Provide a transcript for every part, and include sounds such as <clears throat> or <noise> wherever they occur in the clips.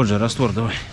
Ходжи, раствор давай.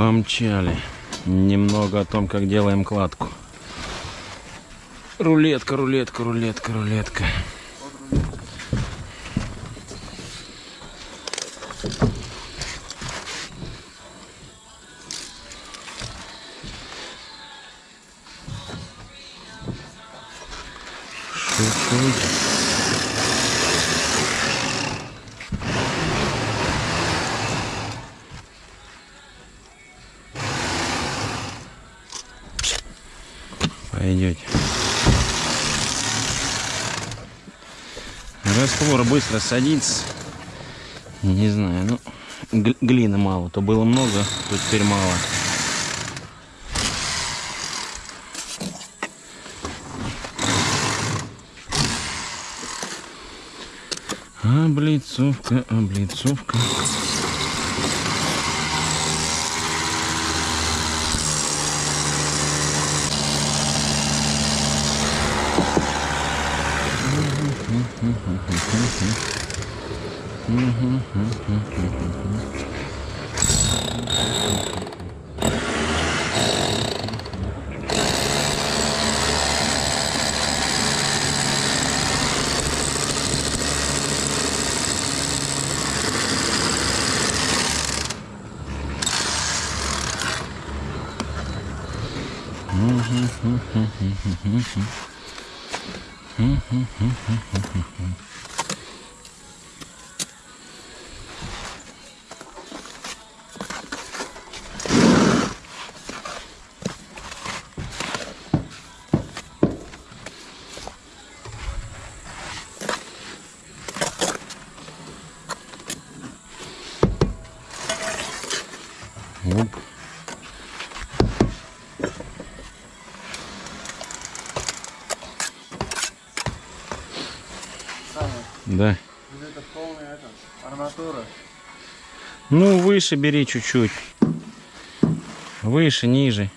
Помчали. Немного о том, как делаем кладку. Рулетка, рулетка, рулетка, рулетка. Быстро садится. Не знаю, ну гл- глины мало. То было много, то теперь мало. Облицовка, облицовка. Mm-hmm. Оп. Да. Это полная это, арматура. Ну, выше бери чуть-чуть. Выше, ниже.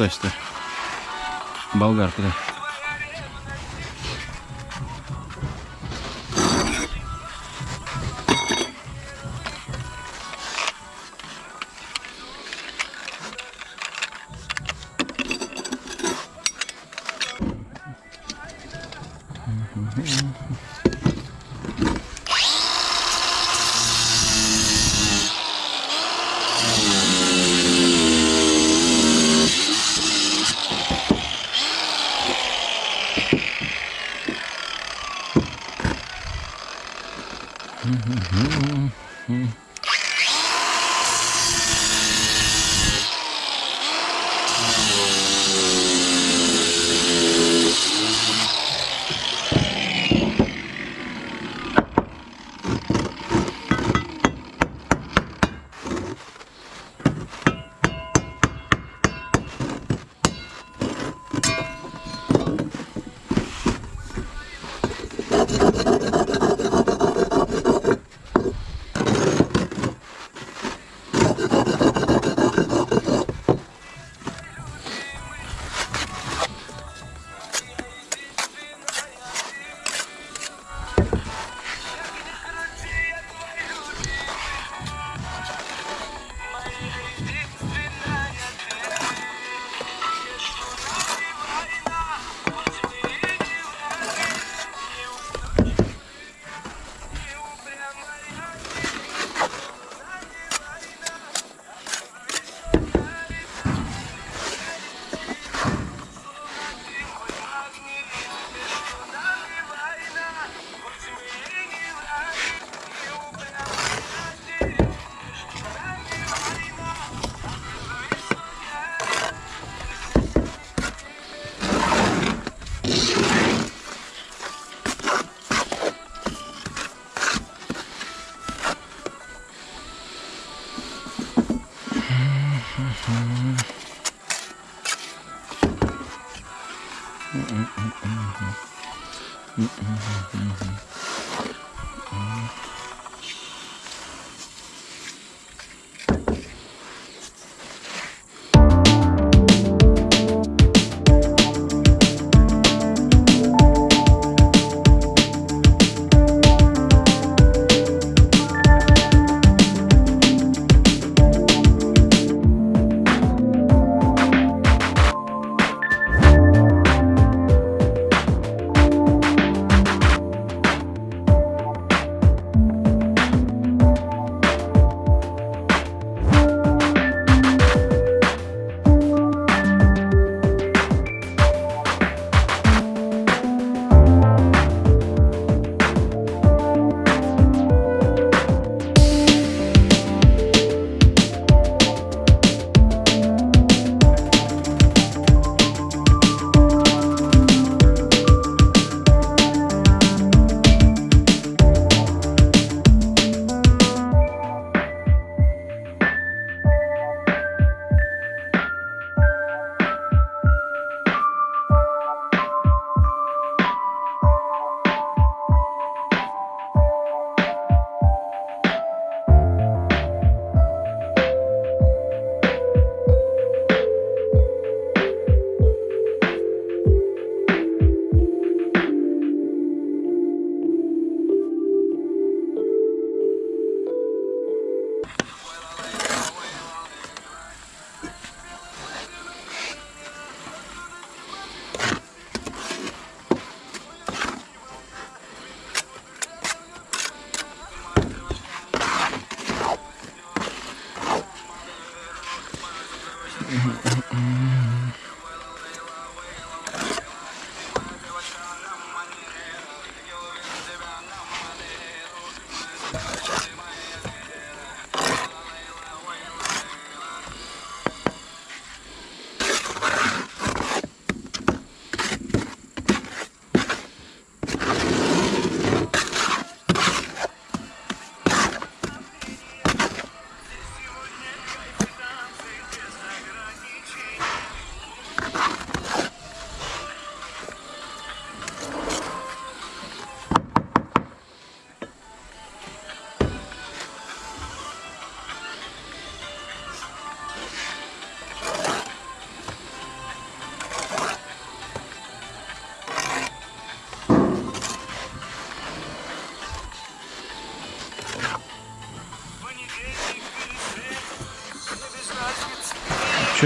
Стой, стой. Болгар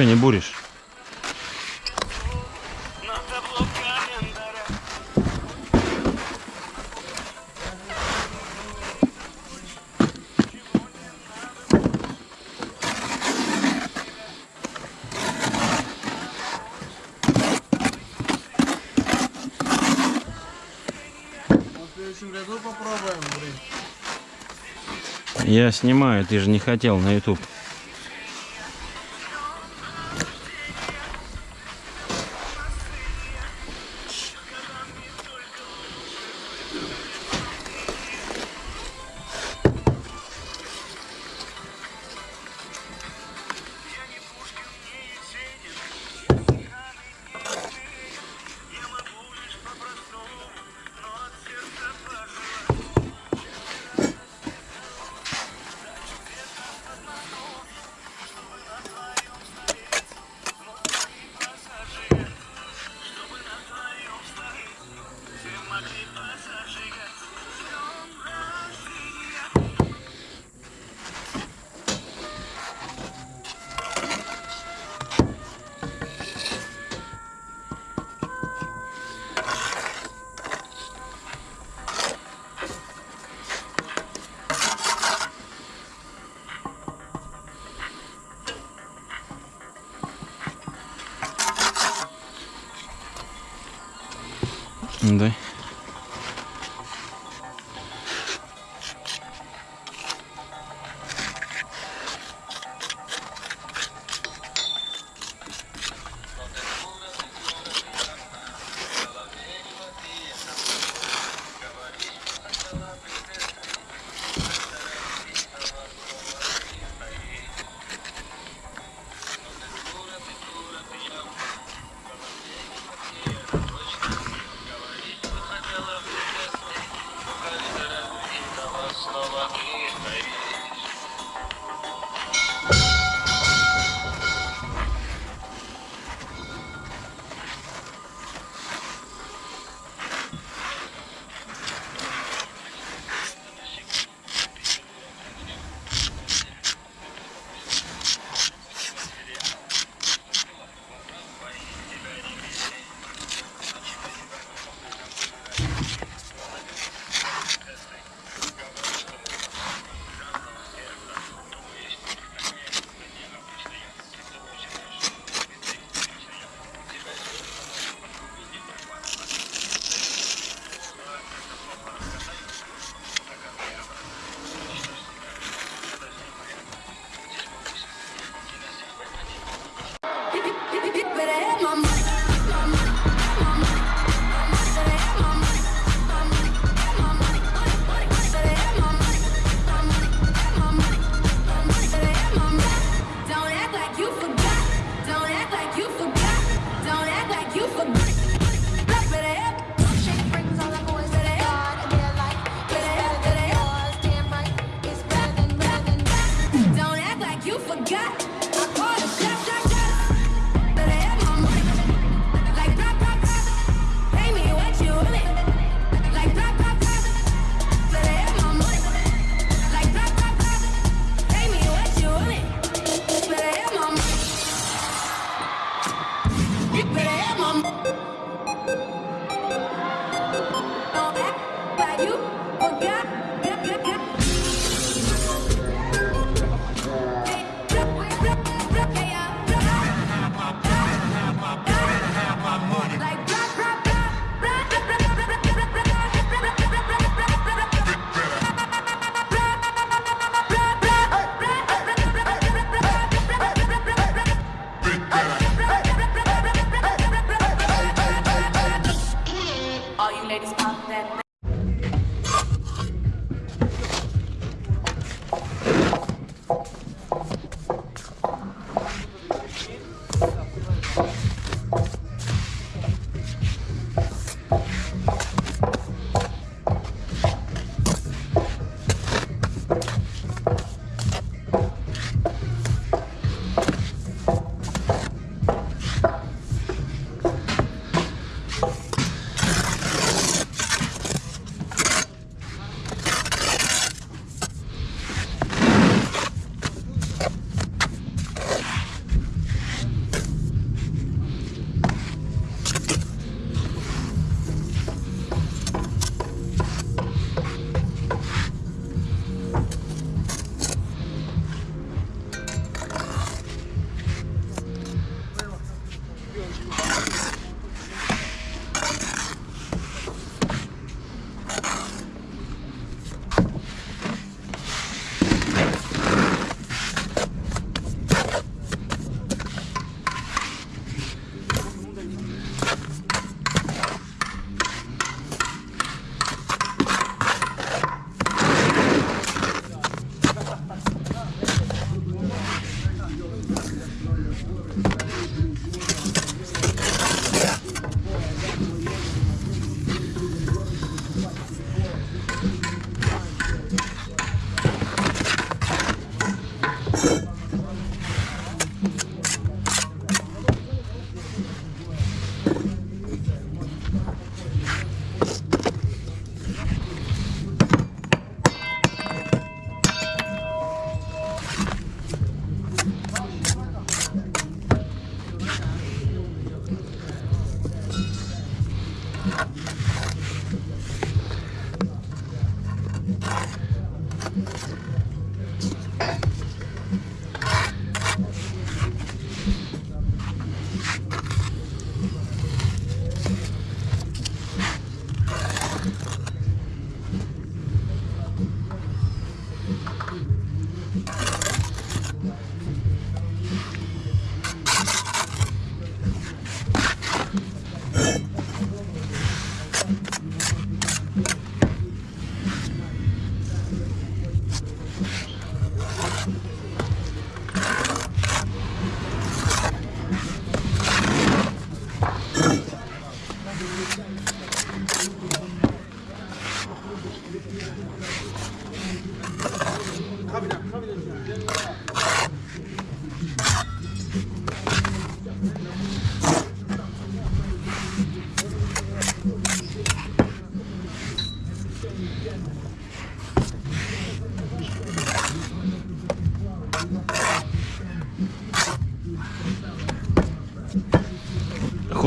Че не буришь? Я снимаю, ты же не хотел на YouTube. да?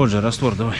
Куда? Ходжи, раствор давай.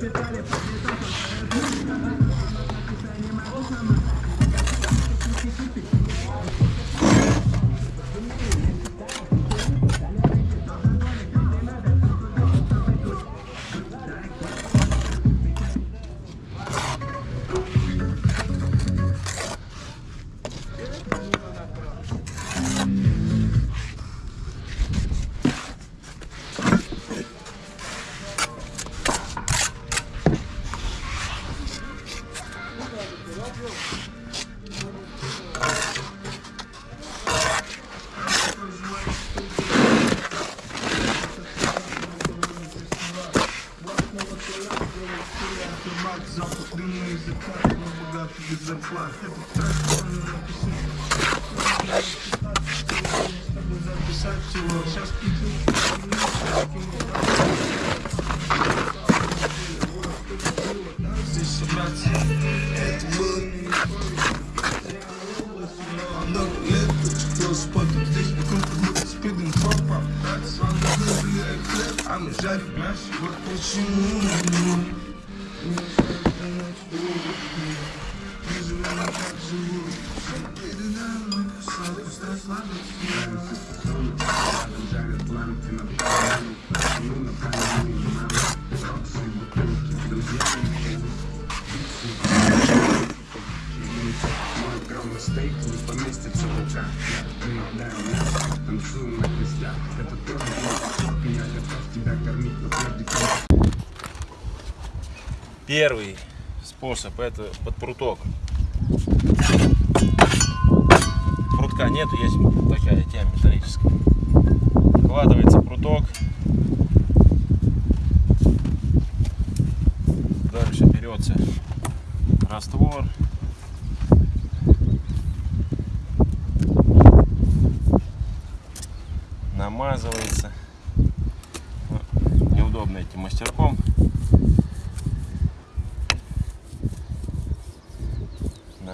воспитали по Первый способ это под пруток. Прутка нету, есть такая тема металлическая. Вкладывается пруток. Дальше берется раствор. Намазывается. Ну, Неудобно этим мастерком.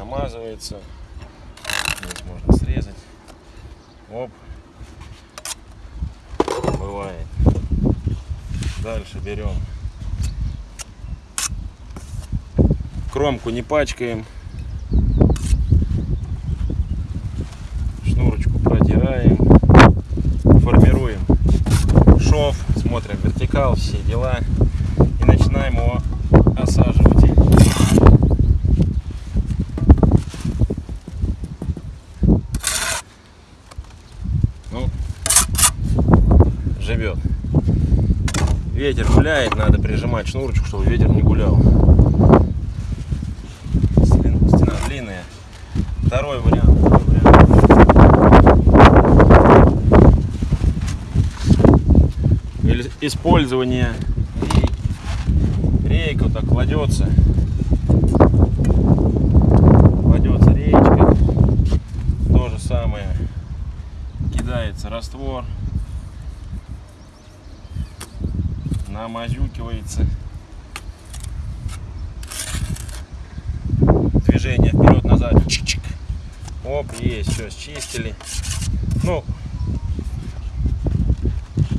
намазывается. Здесь можно срезать. Оп. Бывает. Дальше берем. Кромку не пачкаем. Шнурочку протираем. Формируем шов. Смотрим вертикал, все дела. И начинаем его осаживать. Ну, живет. Ветер гуляет, надо прижимать шнурочку, чтобы ветер не гулял. Стен- Стена длинная. Второй вариант. Использование рей- рейка вот так. Кладется речка. То же самое кидается раствор, намазюкивается, движение вперед-назад, чик-чик, оп, есть, все, счистили. Ну,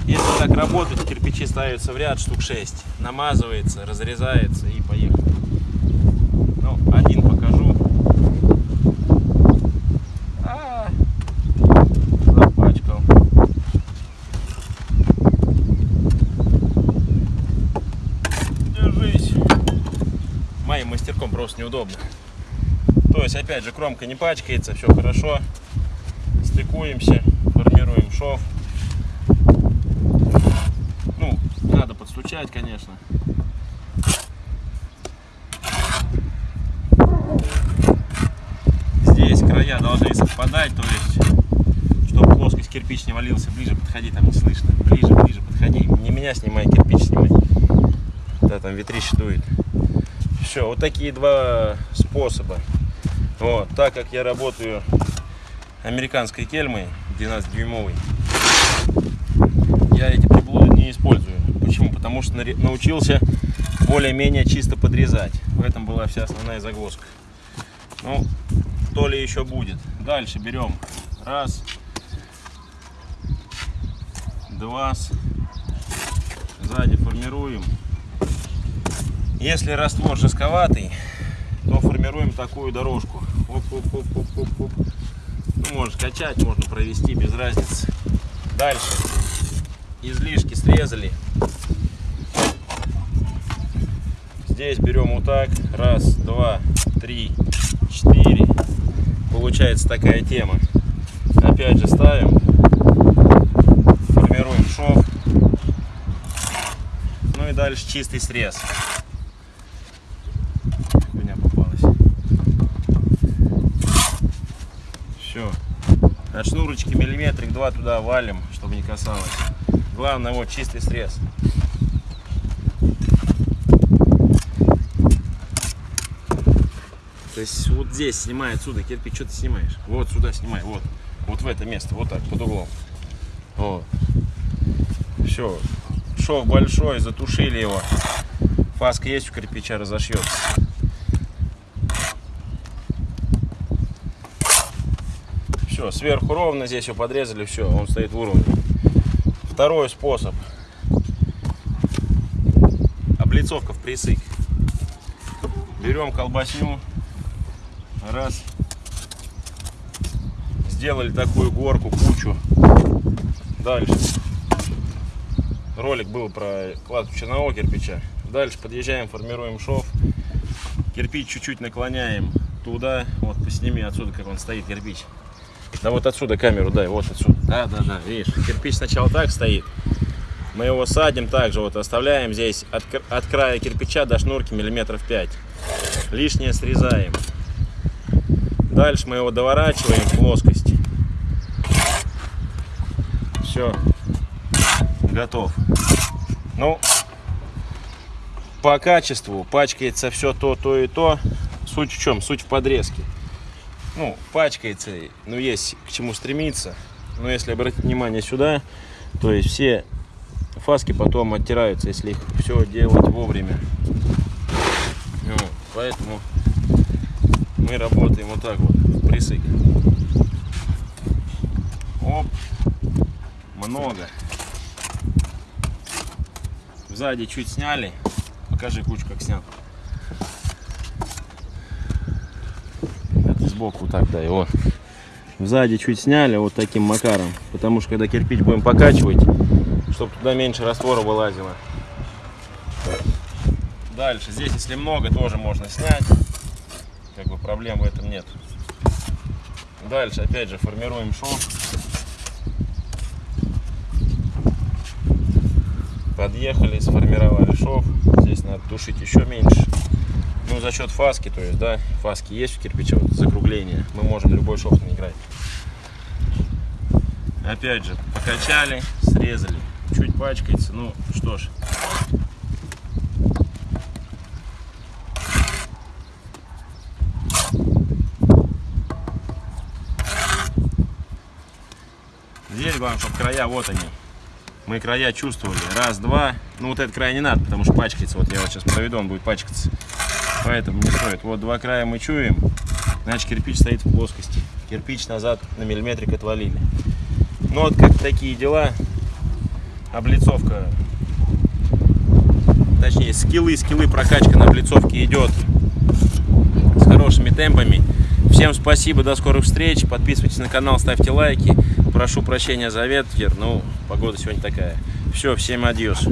если так работать, кирпичи ставятся в ряд штук 6, намазывается, разрезается и поехали. Ну, один покажу. А. Держись. Моим мастерком просто неудобно. То есть, опять же, кромка не пачкается, все хорошо. Стыкуемся, формируем шов. Ну, надо подстучать, конечно. Здесь края должны совпадать, то есть, чтобы плоскость кирпич не валился, ближе подходи, там не слышно. Ближе, ближе подходи. Не меня снимай, кирпич снимай. Да, там ветрище дует. Все, вот такие два способа. Вот, так как я работаю американской кельмой 12-дюймовой, я эти приблуды не использую. Почему? Потому что научился более-менее чисто подрезать. В этом была вся основная загвоздка. Ну, то ли еще будет. Дальше берем раз, два, сзади формируем. Если раствор жестковатый, то формируем такую дорожку. Оп-оп-оп-оп-оп-оп. Ну, можно качать, можно провести, без разницы. Дальше. Излишки срезали. Здесь берем вот так. Раз, два, три, четыре. Получается такая тема. Опять же ставим. дальше чистый срез. Меня попалось. Все. От шнурочки миллиметрик два туда валим, чтобы не касалось. Главное, вот чистый срез. То есть вот здесь снимай, отсюда кирпич, что ты снимаешь? Вот сюда снимай, вот. Вот в это место, вот так, под углом. Вот. Все, Шов большой, затушили его. Фаска есть у кирпича, разошьется. Все, сверху ровно, здесь его подрезали, все, он стоит в уровне. Второй способ. Облицовка в присык. Берем колбасню, раз, сделали такую горку, кучу. Дальше. Ролик был про кладку чернового кирпича. Дальше подъезжаем, формируем шов. Кирпич чуть-чуть наклоняем туда. Вот посними отсюда, как он стоит, кирпич. Да вот отсюда камеру дай, вот отсюда. Да, да, да, видишь, кирпич сначала так стоит. Мы его садим также, вот оставляем здесь от, от края кирпича до шнурки миллиметров 5. Лишнее срезаем. Дальше мы его доворачиваем в плоскость. Все. Готов. Ну, по качеству пачкается все то, то и то. Суть в чем? Суть в подрезке. Ну, пачкается, ну, есть к чему стремиться. Но если обратить внимание сюда, то есть все фаски потом оттираются, если их все делать вовремя. Вот, поэтому мы работаем вот так вот, присык. Оп, много. Сзади чуть сняли. Покажи кучу, как снят. Это сбоку так, да, его. Сзади чуть сняли вот таким макаром. Потому что когда кирпич будем покачивать, чтобы туда меньше раствора вылазило. Дальше, здесь если много, тоже можно снять. Как бы проблем в этом нет. Дальше, опять же, формируем шов. Подъехали, сформировали шов. Здесь надо тушить еще меньше. Ну, за счет фаски, то есть, да, фаски есть у кирпича, вот, закругление. Мы можем любой шов наиграть. Опять же, покачали, срезали. Чуть пачкается, ну что ж. Здесь главное, чтобы края, вот они. Мы края чувствовали. Раз, два. Ну вот этот край не надо, потому что пачкается. Вот я вот сейчас проведу, он будет пачкаться. Поэтому не стоит. Вот два края мы чуем. Значит кирпич стоит в плоскости. Кирпич назад на миллиметрик отвалили. Ну вот как такие дела. Облицовка. Точнее, скиллы, скиллы прокачка на облицовке идет с хорошими темпами. Всем спасибо, до скорых встреч. Подписывайтесь на канал, ставьте лайки. Прошу прощения за ветер, ну, погода сегодня такая. Все, всем адьос.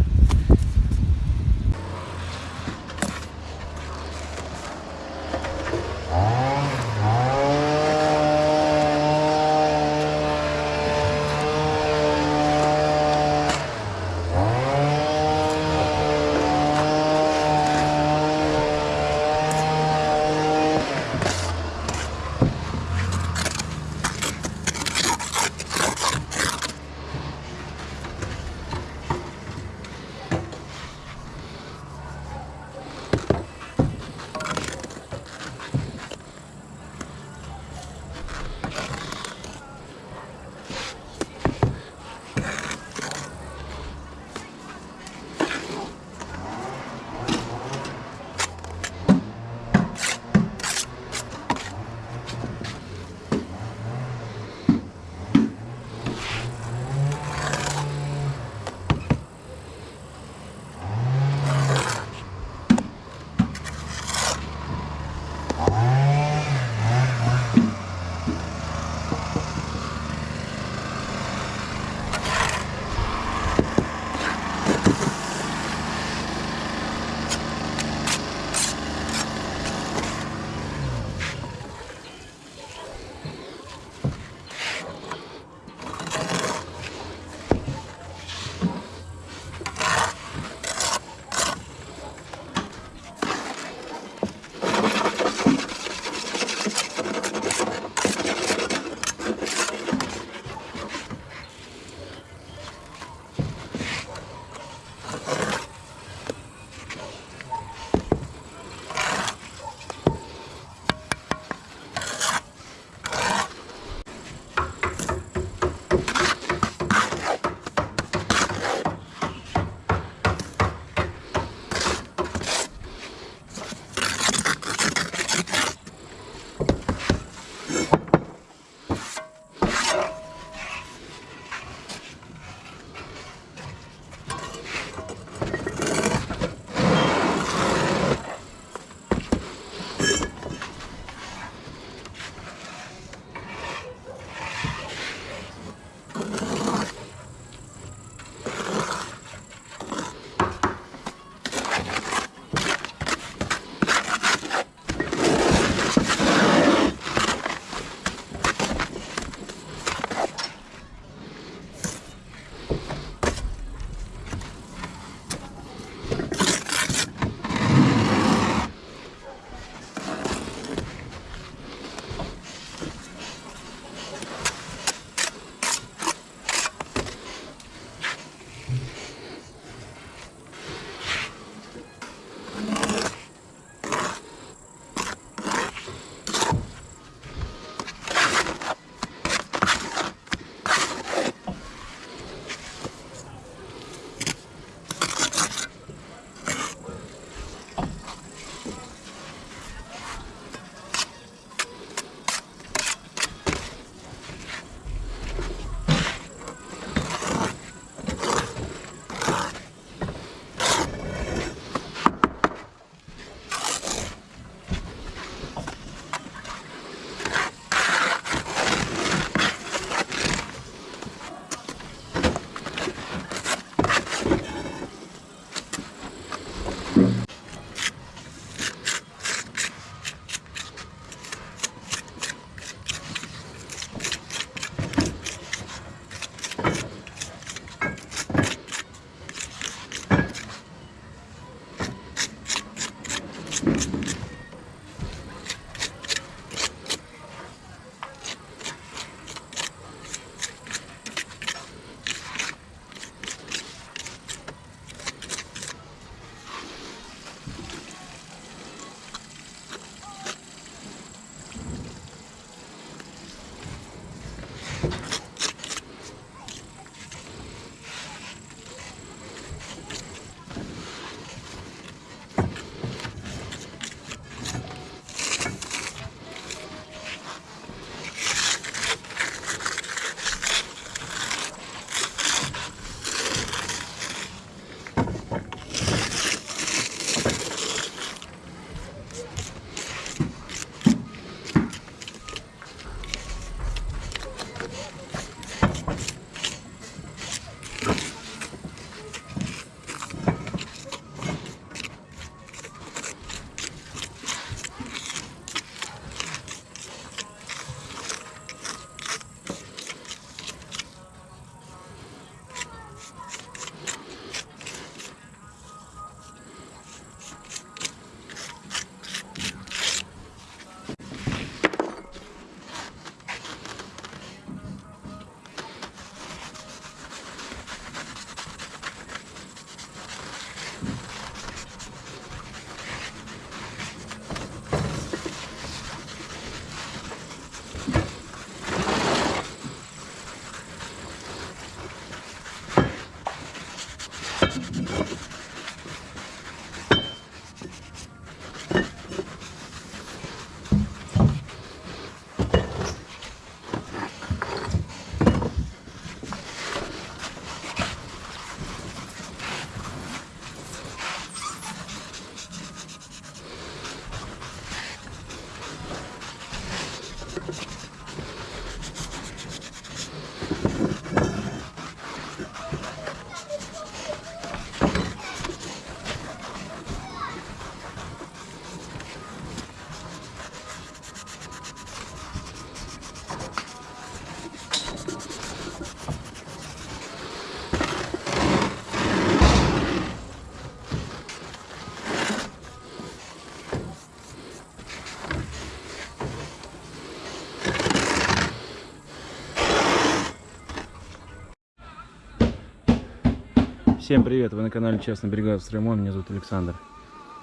Всем привет! Вы на канале Частная бригада Стремон. Меня зовут Александр.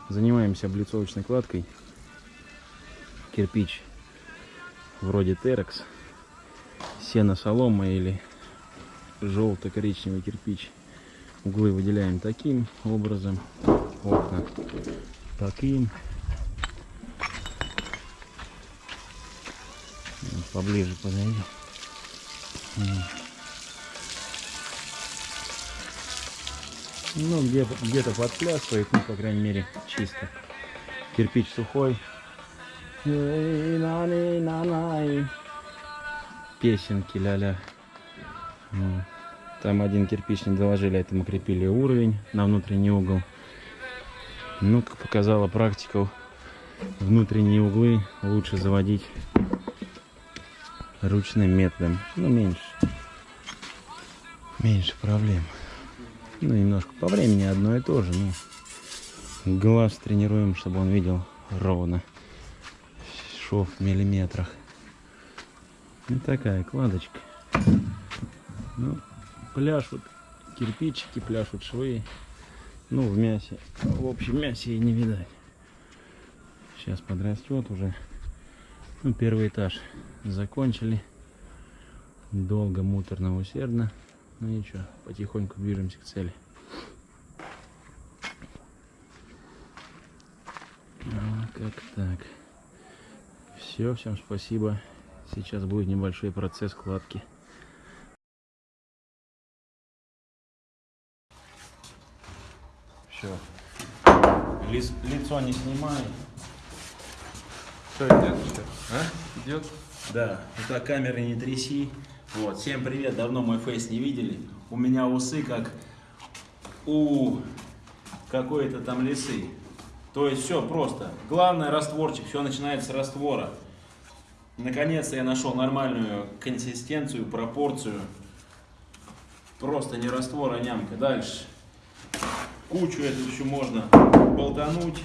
Занимаемся облицовочной кладкой. Кирпич вроде Терекс. Сено солома или желто-коричневый кирпич. Углы выделяем таким образом. Окна таким. Поближе подойди. Ну, где- где-то подплясывает, ну, по крайней мере, чисто. Кирпич сухой. Песенки ля-ля. Вот. Там один кирпич не доложили, этому крепили уровень на внутренний угол. Ну, как показала практика, внутренние углы лучше заводить ручным методом. Ну, меньше. Меньше проблем. Ну, немножко по времени одно и то же. Ну, глаз тренируем, чтобы он видел ровно. Шов в миллиметрах. Ну, такая кладочка. Ну, пляшут кирпичики, пляшут швы. Ну, в мясе. В общем, мясе и не видать. Сейчас подрастет уже. Ну, первый этаж закончили. Долго, муторно, усердно. Ну ничего, потихоньку движемся к цели. А, как так. Все, всем спасибо. Сейчас будет небольшой процесс кладки. Все. лицо не снимай. Что, идет что? А? Идет? Да, ну так камеры не тряси. Вот, всем привет, давно мой фейс не видели. У меня усы как у какой-то там лисы. То есть все просто. Главное растворчик, все начинается с раствора. Наконец-то я нашел нормальную консистенцию, пропорцию. Просто не раствор, а нямка. Дальше. Кучу эту еще можно болтануть.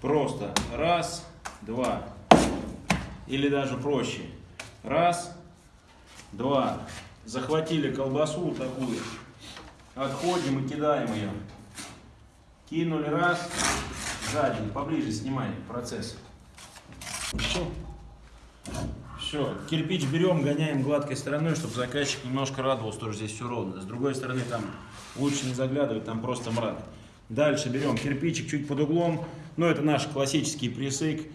Просто раз, два. Или даже проще. Раз, два. Захватили колбасу такую. Отходим и кидаем ее. Кинули раз. Сзади, поближе снимай процесс. Все. Все, кирпич берем, гоняем гладкой стороной, чтобы заказчик немножко радовался, тоже здесь все ровно. С другой стороны, там лучше не заглядывать, там просто мрак. Дальше берем кирпичик чуть под углом. Ну, это наш классический присык.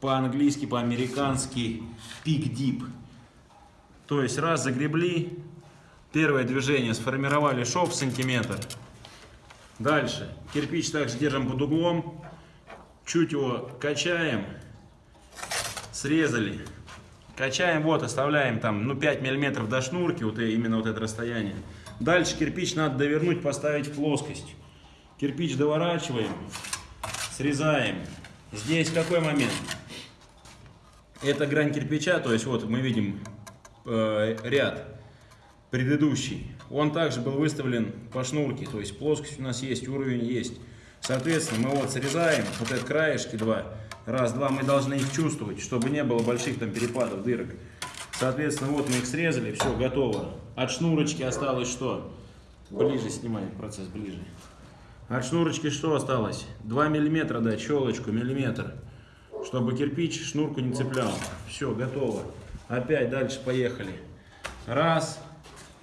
По-английски, по-американски. Пик-дип. То есть раз загребли, первое движение сформировали шов сантиметр. Дальше кирпич также держим под углом. Чуть его качаем. Срезали. Качаем, вот, оставляем там, ну, 5 миллиметров до шнурки, вот и- именно вот это расстояние. Дальше кирпич надо довернуть, поставить в плоскость. Кирпич доворачиваем, срезаем. Здесь какой момент? Это грань кирпича, то есть вот мы видим э, ряд предыдущий. Он также был выставлен по шнурке, то есть плоскость у нас есть, уровень есть. Соответственно, мы вот срезаем вот эти краешки два. Раз, два, мы должны их чувствовать, чтобы не было больших там перепадов, дырок. Соответственно, вот мы их срезали, все, готово. От шнурочки осталось что? Ближе снимаем процесс, ближе. От шнурочки что осталось? 2 миллиметра дать, щелочку, миллиметр. Чтобы кирпич шнурку не цеплял. Все, готово. Опять дальше поехали. Раз,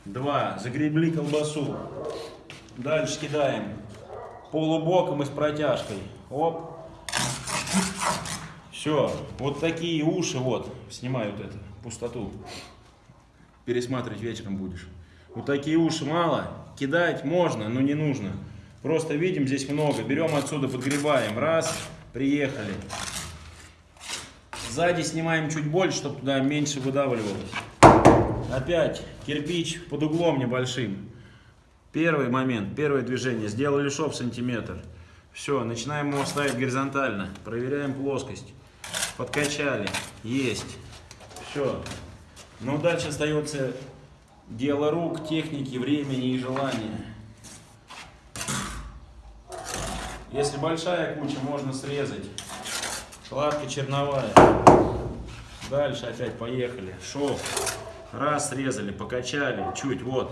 два. Загребли колбасу. Дальше кидаем полубоком и с протяжкой. Оп. Все. Вот такие уши, вот. Снимаю вот эту пустоту. Пересматривать вечером будешь. Вот такие уши мало. Кидать можно, но не нужно. Просто видим здесь много. Берем отсюда, подгребаем. Раз, приехали. Сзади снимаем чуть больше, чтобы туда меньше выдавливалось. Опять кирпич под углом небольшим. Первый момент, первое движение. Сделали шов сантиметр. Все, начинаем его ставить горизонтально. Проверяем плоскость. Подкачали. Есть. Все. Ну, дальше остается дело рук, техники, времени и желания. Если большая куча, можно срезать. Кладка черновая. Дальше опять поехали. Шов. Раз срезали, покачали. Чуть, вот.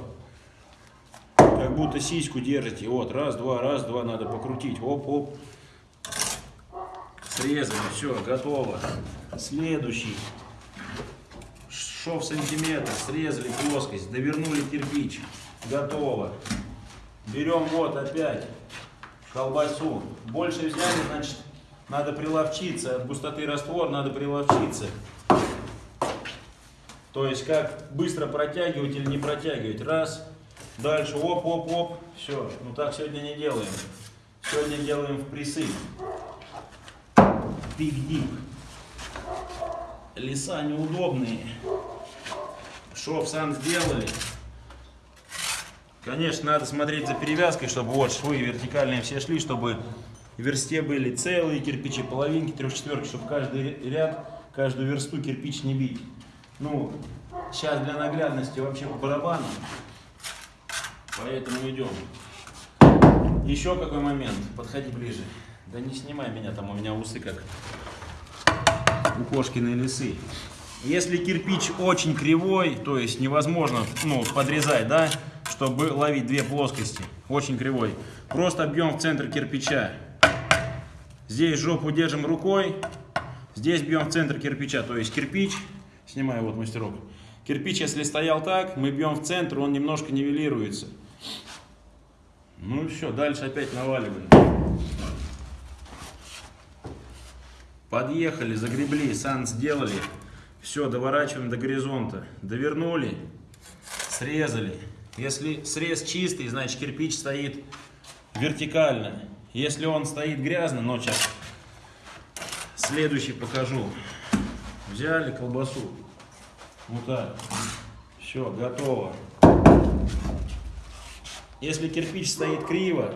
Как будто сиську держите. Вот, раз, два, раз, два. Надо покрутить. Оп, оп. Срезали, все, готово. Следующий. Шов сантиметр. Срезали плоскость. Довернули кирпич. Готово. Берем вот опять колбасу. Больше взяли, значит, надо приловчиться. От густоты раствор надо приловчиться. То есть, как быстро протягивать или не протягивать. Раз, дальше, оп, оп, оп. Все, ну так сегодня не делаем. Сегодня делаем в присып. Пик-дип. Леса неудобные. Шов сам сделали. Конечно, надо смотреть за перевязкой, чтобы вот швы вертикальные все шли, чтобы версте были целые кирпичи, половинки, трехчетверки, чтобы каждый ряд, каждую версту кирпич не бить. Ну, сейчас для наглядности вообще по барабану, поэтому идем. Еще какой момент, подходи ближе. Да не снимай меня, там у меня усы как у кошкиной лисы. Если кирпич очень кривой, то есть невозможно ну, подрезать, да, чтобы ловить две плоскости, очень кривой, просто бьем в центр кирпича. Здесь жопу держим рукой, здесь бьем в центр кирпича, то есть кирпич, снимаю вот мастерок, кирпич, если стоял так, мы бьем в центр, он немножко нивелируется. Ну и все, дальше опять наваливаем. Подъехали, загребли, сан сделали. Все, доворачиваем до горизонта. Довернули, срезали. Если срез чистый, значит кирпич стоит вертикально. Если он стоит грязно, но сейчас следующий покажу. Взяли колбасу. Вот так. Все, готово. Если кирпич стоит криво,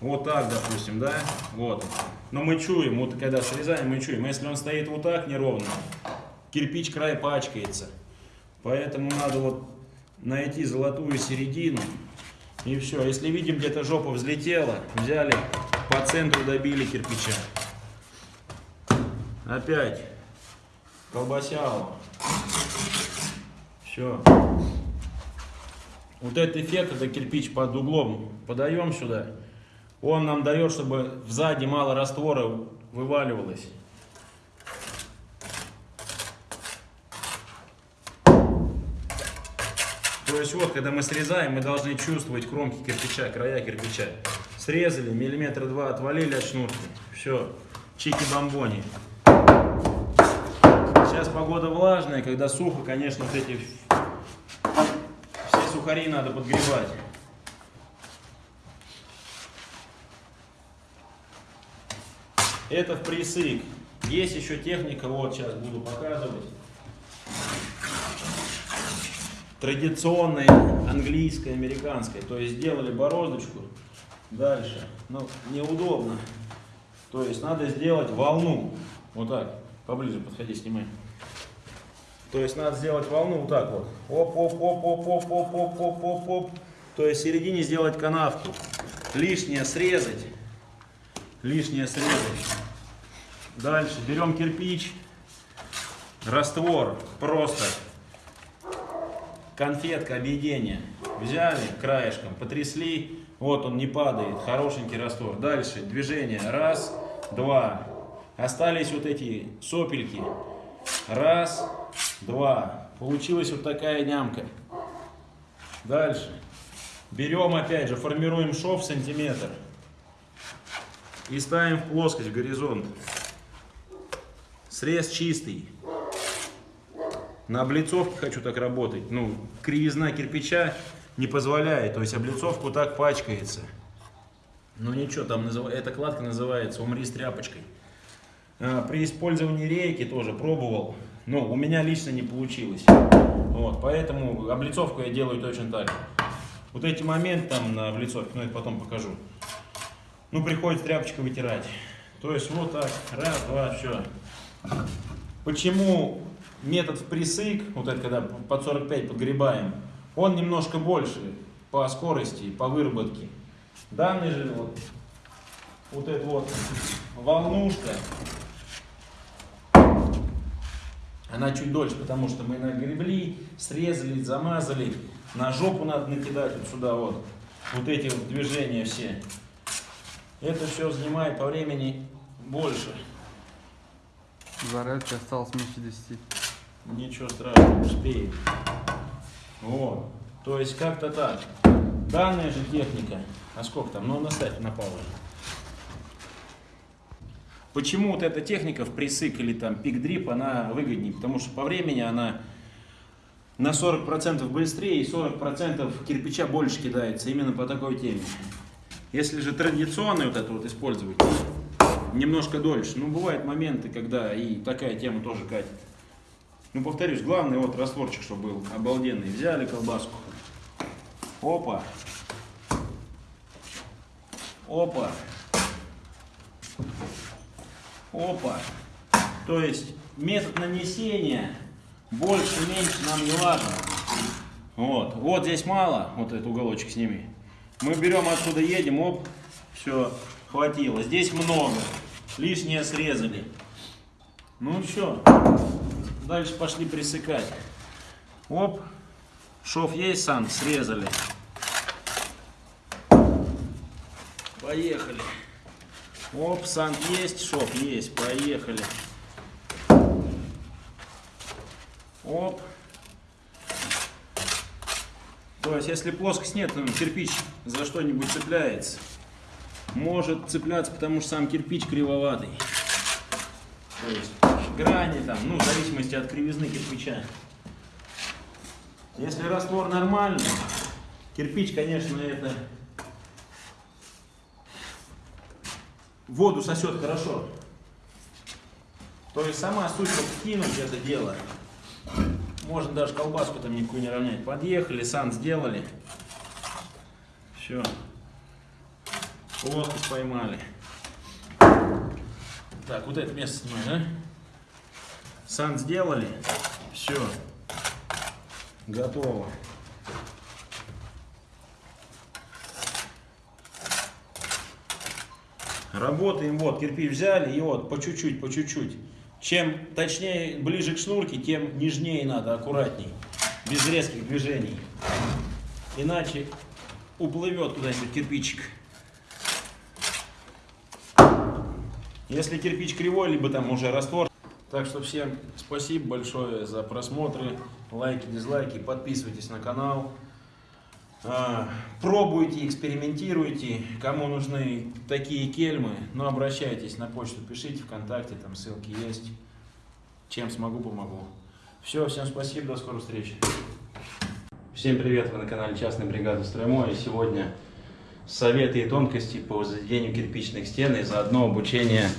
вот так, допустим, да, вот. Но мы чуем, вот когда срезаем, мы чуем. Если он стоит вот так неровно, кирпич край пачкается. Поэтому надо вот найти золотую середину. И все. Если видим, где-то жопа взлетела, взяли, по центру добили кирпича. Опять колбасяло. Все. Вот этот эффект, это кирпич под углом подаем сюда. Он нам дает, чтобы сзади мало раствора вываливалось. То есть вот, когда мы срезаем, мы должны чувствовать кромки кирпича, края кирпича. Срезали, миллиметра два отвалили от шнурки. Все, чики-бомбони. Сейчас погода влажная, когда сухо, конечно, вот эти все сухари надо подгребать. Это в присык. Есть еще техника, вот сейчас буду показывать. Традиционная английская, американская. То есть сделали бороздочку. Дальше. Ну, неудобно. То есть надо сделать волну. Вот так. Поближе подходи, снимай. То есть надо сделать волну вот так вот. Оп, оп, оп, оп, оп, оп, оп, оп, оп, оп. То есть в середине сделать канавку. Лишнее срезать. Лишнее срезать. Дальше берем кирпич. Раствор. Просто. Конфетка объедения. Взяли краешком, потрясли. Вот он не падает. Хорошенький раствор. Дальше движение. Раз, два. Остались вот эти сопельки. Раз, два. Получилась вот такая нямка. Дальше. Берем опять же, формируем шов сантиметр. И ставим в плоскость, горизонт. Срез чистый. На облицовке хочу так работать. Ну, кривизна кирпича не позволяет. То есть облицовку так пачкается. Ну ничего, там назыв... эта кладка называется «Умри с тряпочкой». А, При использовании рейки тоже пробовал. Но у меня лично не получилось. Вот, поэтому облицовку я делаю точно так. Вот эти моменты там на облицовке, ну это потом покажу. Ну приходится тряпочкой вытирать. То есть вот так, раз, два, все. Почему метод в вот это когда под 45 подгребаем, он немножко больше по скорости, по выработке. Данный же вот, вот эта вот волнушка, она чуть дольше, потому что мы нагребли, срезали, замазали. На жопу надо накидать вот сюда вот. Вот эти вот движения все. Это все занимает по времени больше. Зарядки осталось меньше 10. Ничего страшного, успеем. Вот. То есть как-то так. Данная же техника. А сколько там? Ну, наставь на паузу. Почему вот эта техника в присык или там пик-дрип, она выгоднее? Потому что по времени она на 40% быстрее и 40% кирпича больше кидается именно по такой теме. Если же традиционный вот это вот использовать, немножко дольше. Ну, бывают моменты, когда и такая тема тоже катит. Ну, повторюсь, главное вот растворчик, чтобы был обалденный. Взяли колбаску. Опа. Опа. Опа. То есть метод нанесения больше-меньше нам не важно. Вот. Вот здесь мало. Вот этот уголочек сними. Мы берем отсюда, едем, оп, все, хватило. Здесь много. Лишнее срезали. Ну все. Дальше пошли присыкать. Оп. Шов есть, сан, срезали. Поехали. Оп, сан есть, шов есть, поехали. Оп. То есть, если плоскость нет, то кирпич за что-нибудь цепляется. Может цепляться, потому что сам кирпич кривоватый. То есть, грани там, ну, в зависимости от кривизны кирпича. Если раствор нормальный, кирпич, конечно, это воду сосет хорошо. То есть сама вот кинуть это дело. Можно даже колбаску там никакую не равнять. Подъехали, сан сделали. Все. Плоскость поймали. Так, вот это место снимай, да? Сан сделали. Все. Готово. Работаем, вот, кирпич взяли, и вот, по чуть-чуть, по чуть-чуть. Чем точнее, ближе к шнурке, тем нежнее надо, аккуратней, без резких движений. Иначе уплывет куда-нибудь кирпичик. Если кирпич кривой, либо там уже раствор. Так что всем спасибо большое за просмотры, лайки, дизлайки, подписывайтесь на канал. А, Пробуйте, экспериментируйте. Кому нужны такие кельмы, ну обращайтесь на почту, пишите ВКонтакте, там ссылки есть. Чем смогу, помогу. Все, всем спасибо, до скорой встречи. Всем привет, вы на канале Частная бригада Строймой. И сегодня советы и тонкости по возведению кирпичных стен и заодно обучение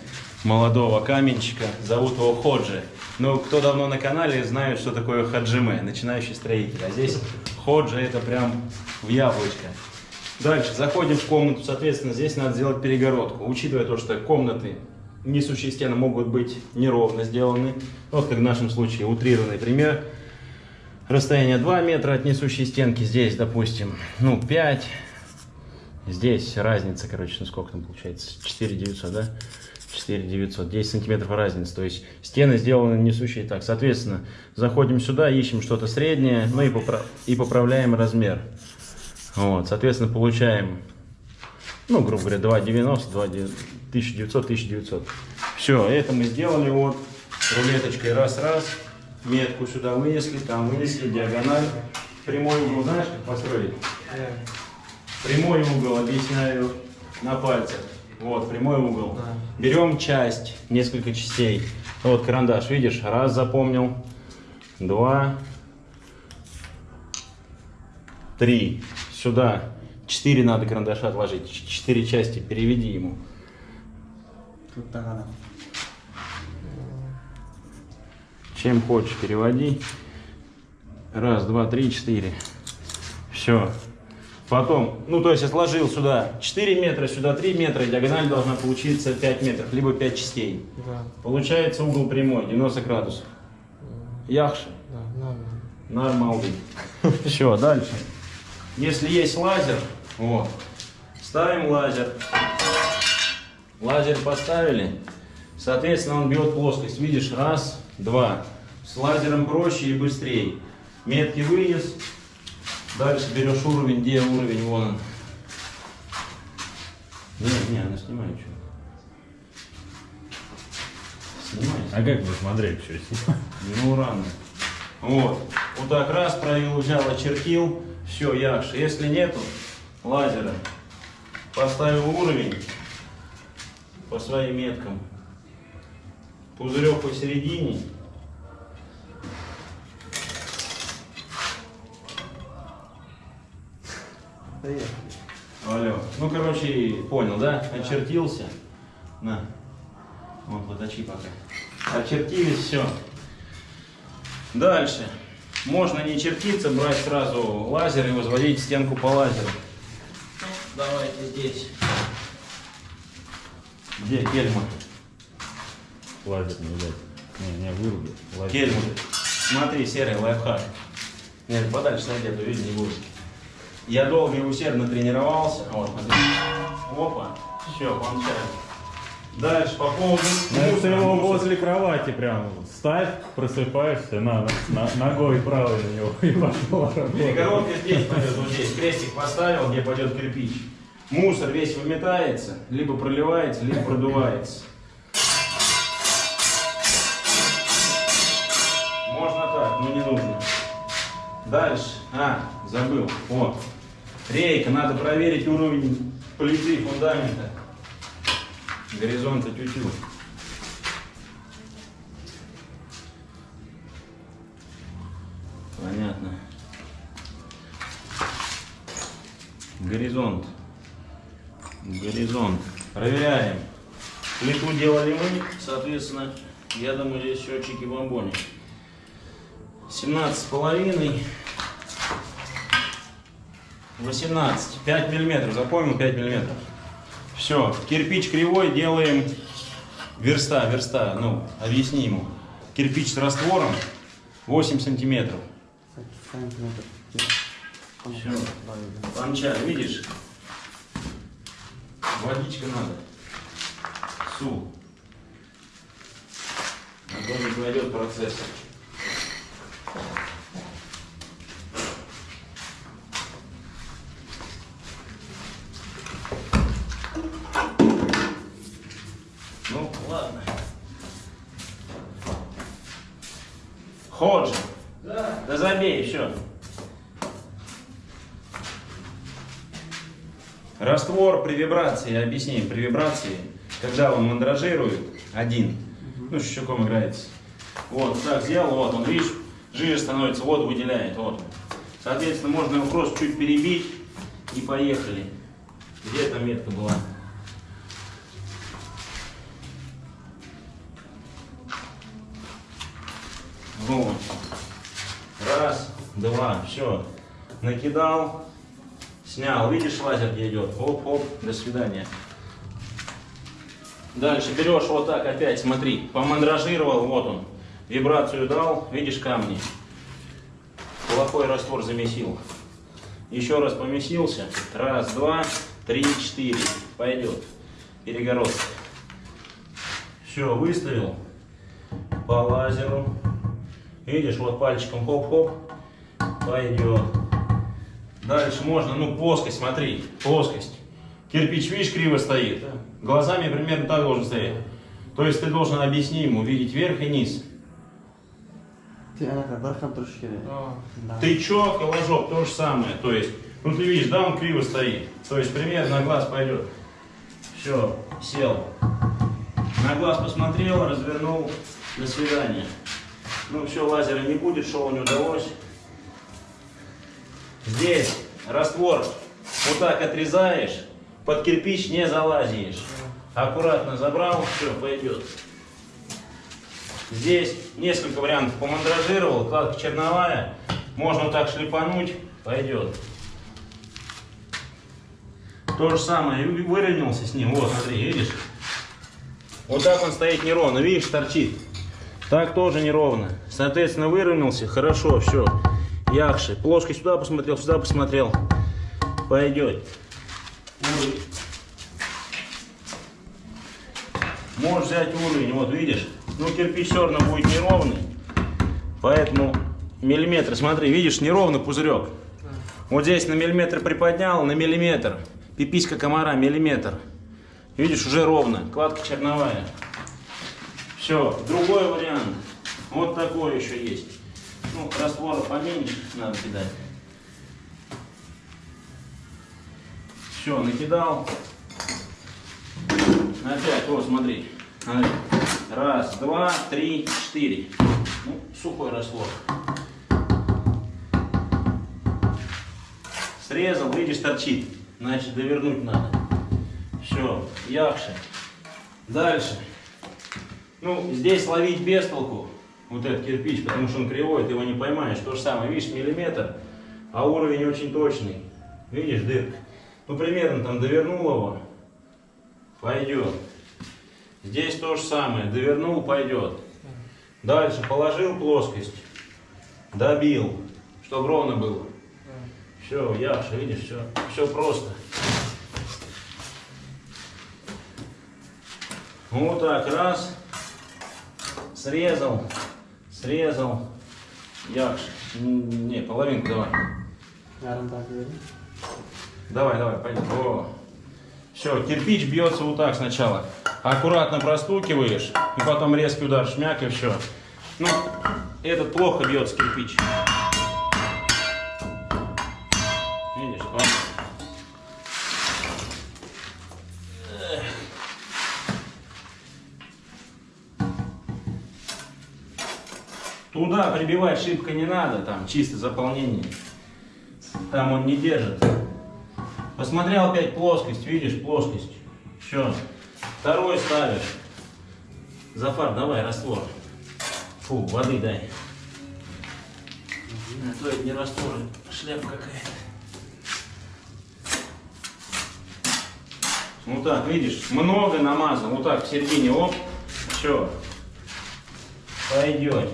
молодого каменщика. Зовут его Ходжи. Ну, кто давно на канале, знает, что такое хаджиме, начинающий строитель. А здесь Ходжи это прям в яблочко. Дальше, заходим в комнату, соответственно, здесь надо сделать перегородку. Учитывая то, что комнаты, несущие стены могут быть неровно сделаны. Вот как в нашем случае утрированный пример. Расстояние 2 метра от несущей стенки, здесь, допустим, ну, 5. Здесь разница, короче, ну сколько там получается? 4 900, да? 4 900, 10 сантиметров разница. То есть стены сделаны несущие так. Соответственно, заходим сюда, ищем что-то среднее, ну и, попра- и поправляем размер. Вот, соответственно, получаем, ну, грубо говоря, 2,90, 2, 1900, 1900. Все, это мы сделали вот рулеточкой раз-раз. Метку сюда вынесли, там вынесли, диагональ. Прямой угол, знаешь, как построить? Прямой угол, объясняю на пальцах. Вот, прямой угол. Берем часть, несколько частей. Вот карандаш, видишь, раз запомнил, два, три. Сюда четыре надо карандаша отложить, четыре части переведи ему. Тут так она. Чем хочешь, переводи. Раз, два, три, четыре. Все. Потом, ну то есть я сложил сюда 4 метра, сюда 3 метра, и диагональ должна получиться 5 метров, либо 5 частей. Да, Получается угол прямой, 90 градусов. Яхши. да, нормально. Нормально. Все, дальше. Если есть лазер, вот, ставим лазер. Лазер поставили. Соответственно, он бьет плоскость. Видишь, раз, два. С лазером проще и быстрее. Метки вынес. Дальше берешь уровень, где уровень, вон он. Не, не, она снимает что. Снимай. А как вы смотрели, что снимать? Ну, рано. Вот. Вот так раз провел, взял, очертил. Все, якши. Если нету лазера, поставил уровень по своим меткам. Пузырек посередине. Алло. Ну, короче, понял, да? Очертился. На. Вот, поточи пока. Очертились, все. Дальше. Можно не чертиться, брать сразу лазер и возводить стенку по лазеру. Давайте здесь. Где кельма? Лазер не дать. Не, не выруби. Кельма. Смотри, серый лайфхак. Нет, подальше найди, а то видно не будет. Я долго и усердно тренировался. Вот. Опа. Все, получается. Дальше по поводу... Ну, мусора, его возле кровати прям ставь, просыпаешься, на, на- ногой правой на него и пошел. Перегородка здесь пойдет, вот здесь. Крестик поставил, где пойдет кирпич. Мусор весь выметается, либо проливается, либо продувается. Можно так, но не нужно. Дальше. А, забыл. Вот. Рейка, надо проверить уровень плиты фундамента. Горизонта тютю. Понятно. Горизонт. Горизонт. Проверяем. Плиту делали мы, соответственно, я думаю, здесь счетчики бомбони. 17 с половиной. 18. 5 миллиметров. Запомнил 5 миллиметров. Все. Кирпич кривой делаем верста, верста. Ну, объясни ему. Кирпич с раствором 8 сантиметров. Сантиметр. Все. Панча, видишь? Водичка надо. Су. А то не пойдет процесс. Ну, ладно. Ходжи. Да. Да забей, все. Раствор при вибрации, объясним, при вибрации, когда он мандражирует, один, ну, с щеком играется. Вот, так сделал, вот он, видишь, жиже становится, воду выделяет, вот. Соответственно, можно его просто чуть перебить и поехали. Где эта метка была? Вот. Раз, два, все. Накидал, снял. Видишь, лазер где идет? Оп-оп, до свидания. Дальше берешь вот так опять, смотри, помандражировал, вот он. Вибрацию дал, видишь камни. Плохой раствор замесил. Еще раз помесился. Раз, два, три, четыре. Пойдет. Перегородка. Все, выставил по лазеру. Видишь, вот пальчиком хоп-хоп. Пойдет. Дальше можно, ну, плоскость, смотри, плоскость. Кирпич, видишь, криво стоит. Глазами примерно так должен стоять. То есть ты должен объяснить ему, видеть верх и низ. Ты. Да. Тычок и ложок то же самое. То есть, ну ты видишь, да, он криво стоит. То есть примерно на глаз пойдет. Все, сел. На глаз посмотрел, развернул. До свидания. Ну все, лазера не будет, шоу не удалось. Здесь раствор вот так отрезаешь, под кирпич не залазишь. Аккуратно забрал, все, пойдет. Здесь несколько вариантов помандражировал, кладка черновая. Можно вот так шлепануть, пойдет. То же самое, выровнялся с ним. Вот, смотри, видишь? Вот так он стоит неровно, видишь, торчит. Так тоже неровно. Соответственно, выровнялся, хорошо, все. Яхши. Плоскость сюда посмотрел, сюда посмотрел. Пойдет. Уровень. Можешь взять уровень, вот видишь? Ну, кирпич все равно будет неровный. Поэтому миллиметр, смотри, видишь, неровный пузырек. Вот здесь на миллиметр приподнял, на миллиметр. Пиписька комара, миллиметр. Видишь, уже ровно. Кладка черновая. Все, другой вариант. Вот такой еще есть. Ну, раствора поменьше надо кидать. Все, накидал. Опять, вот, смотри. Раз, два, три, четыре. Ну, сухой раствор. Срезал, видишь, торчит. Значит, довернуть надо. Все, якши. Дальше. Ну, здесь ловить без толку. Вот этот кирпич, потому что он кривой, ты его не поймаешь. То же самое, видишь, миллиметр, а уровень очень точный. Видишь, дырка. Ну, примерно там довернул его, пойдет. Здесь то же самое, довернул, пойдет. Дальше положил плоскость, добил, чтобы ровно было. Все, Яша, видишь, все, все просто. Вот так, раз, срезал, срезал, М, не, половинку давай. Так. Давай, давай, пойдем. О. Все, кирпич бьется вот так сначала. Аккуратно простукиваешь, и потом резкий удар, шмяк и все. Ну, этот плохо бьется кирпич. Туда прибивать шибко не надо, там чисто заполнение. Там он не держит. Посмотрел опять плоскость, видишь, плоскость. Все. Второй ставишь. Зафар, давай, раствор. Фу, воды дай. А то это не раствор, шляпа какая-то. Вот так, видишь, много намазано. Вот так в середине, оп, все. Пойдет.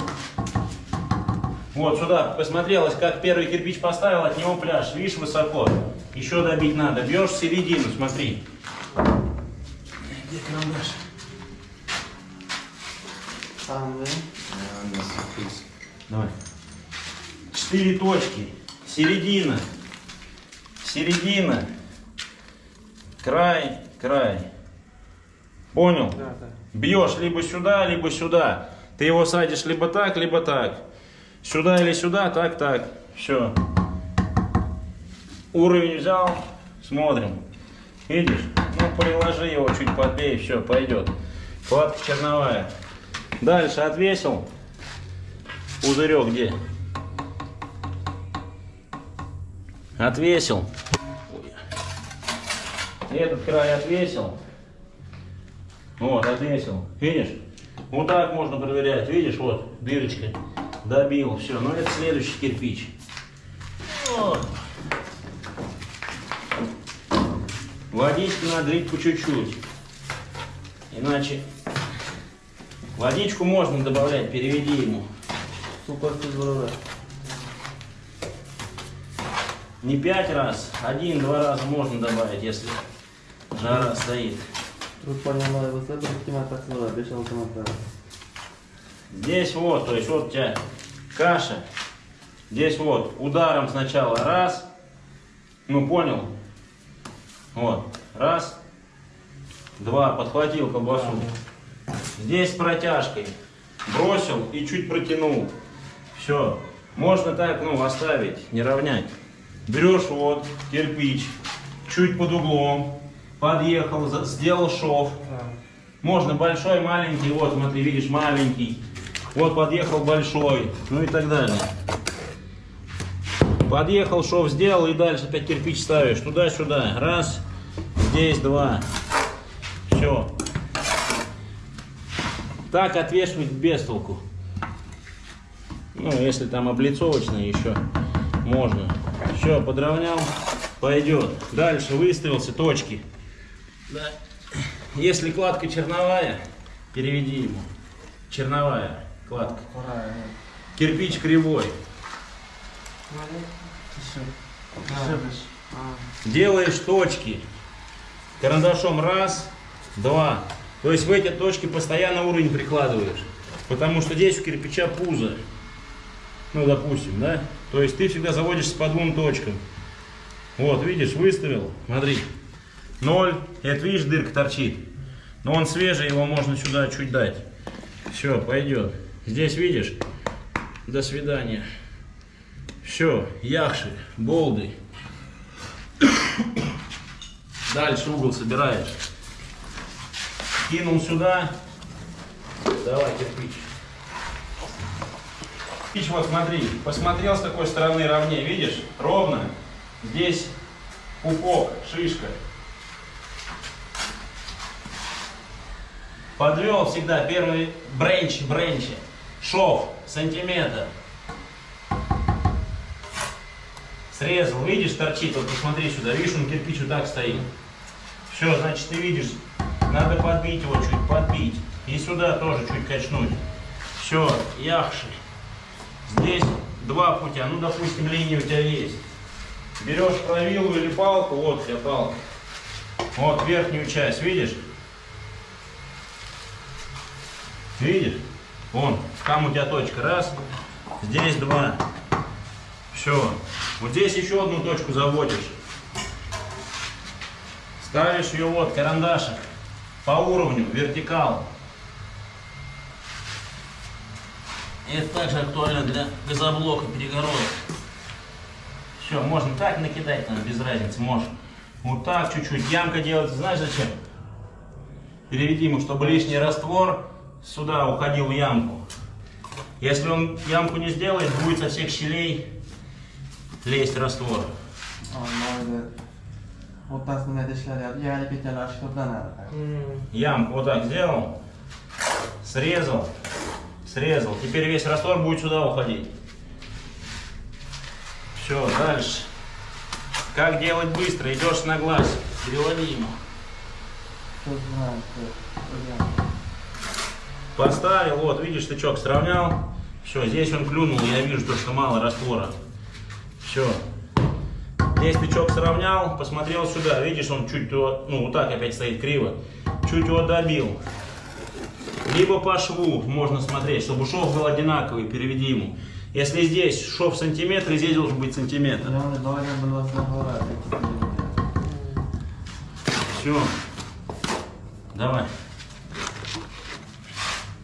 Вот сюда посмотрелось, как первый кирпич поставил, от него пляж. Видишь, высоко. Еще добить надо. Бьешь в середину, смотри. Где карандаш? Там, да? Давай. Четыре точки. Середина. Середина. Край, край. Понял? Да, да. Бьешь либо сюда, либо сюда. Ты его садишь либо так, либо так. Сюда или сюда, так, так. Все. Уровень взял, смотрим. Видишь? Ну, приложи его чуть подбей, все, пойдет. Кладка черновая. Дальше отвесил. Пузырек где? Отвесил. Этот край отвесил. Вот, отвесил. Видишь? Вот так можно проверять. Видишь, вот, дырочка. Добил, все. Ну, это следующий кирпич. Вот. Водички надо лить по чуть-чуть. Иначе водичку можно добавлять, переведи ему. Не пять раз, один-два раза можно добавить, если жара стоит. Поняла, вот это кима так здорове, без автомата. Здесь вот, то есть вот у тебя каша. Здесь вот ударом сначала раз. Ну понял? Вот. Раз. Два. Подхватил колбасу. Здесь протяжкой. Бросил и чуть протянул. Все. Можно так, ну, оставить, не равнять. Берешь вот кирпич, чуть под углом, подъехал, сделал шов. Можно большой, маленький, вот смотри, видишь, маленький. Вот подъехал большой, ну и так далее. Подъехал, шов сделал и дальше опять кирпич ставишь туда-сюда. Раз, здесь два. Все. Так отвешивать без толку. Ну, если там облицовочные еще можно. Все, подровнял, пойдет. Дальше выставился точки. Да. Если кладка черновая, переведи ему. Черновая кладка. Кирпич кривой. Делаешь точки. Карандашом раз, два. То есть в эти точки постоянно уровень прикладываешь. Потому что здесь у кирпича пузо. Ну, допустим, да? То есть ты всегда заводишься по двум точкам. Вот, видишь, выставил. Смотри. Ноль. Это, видишь, дырка торчит. Но он свежий, его можно сюда чуть дать. Все, пойдет. Здесь видишь? До свидания. Все, яхши, болды. Дальше угол собираешь. Кинул сюда. Давай кирпич. Кирпич, вот смотри, посмотрел с такой стороны ровнее, видишь? Ровно. Здесь пупок, шишка. Подвел всегда первый бренч, бренчи. Шов, сантиметр. Срезал, видишь, торчит, вот посмотри сюда, видишь, он кирпич вот так стоит. Все, значит, ты видишь, надо подбить его чуть, подбить. И сюда тоже чуть качнуть. Все, яхши. Здесь два путя, ну, допустим, линия у тебя есть. Берешь правилу или палку, вот у тебя палка. Вот верхнюю часть, видишь? Видишь? Вон, там у тебя точка, раз, здесь два. Все. Вот здесь еще одну точку заводишь. Ставишь ее вот, карандашик, по уровню, вертикал. Это также актуально для газоблока перегородок. Все, можно так накидать, там, без разницы, можешь. Вот так чуть-чуть. Ямка делать, знаешь зачем? Переведи ему, чтобы лишний раствор сюда уходил в ямку. Если он ямку не сделает, будет со всех щелей лезть раствор. Вот так на этой шляпе. Я не питал, что да надо. Ямку вот так сделал, срезал, срезал. Теперь весь раствор будет сюда уходить. Все, дальше. Как делать быстро? Идешь на глаз, переводи ему. Что знаю, что. Поставил, вот, видишь, тычок сравнял. Все, здесь он клюнул, я вижу, то, что мало раствора. Все. Здесь тычок сравнял, посмотрел сюда, видишь, он чуть, его, ну, вот так опять стоит криво. Чуть его добил. Либо по шву можно смотреть, чтобы шов был одинаковый, переведи ему. Если здесь шов сантиметр, здесь должен быть сантиметр. Все. Давай.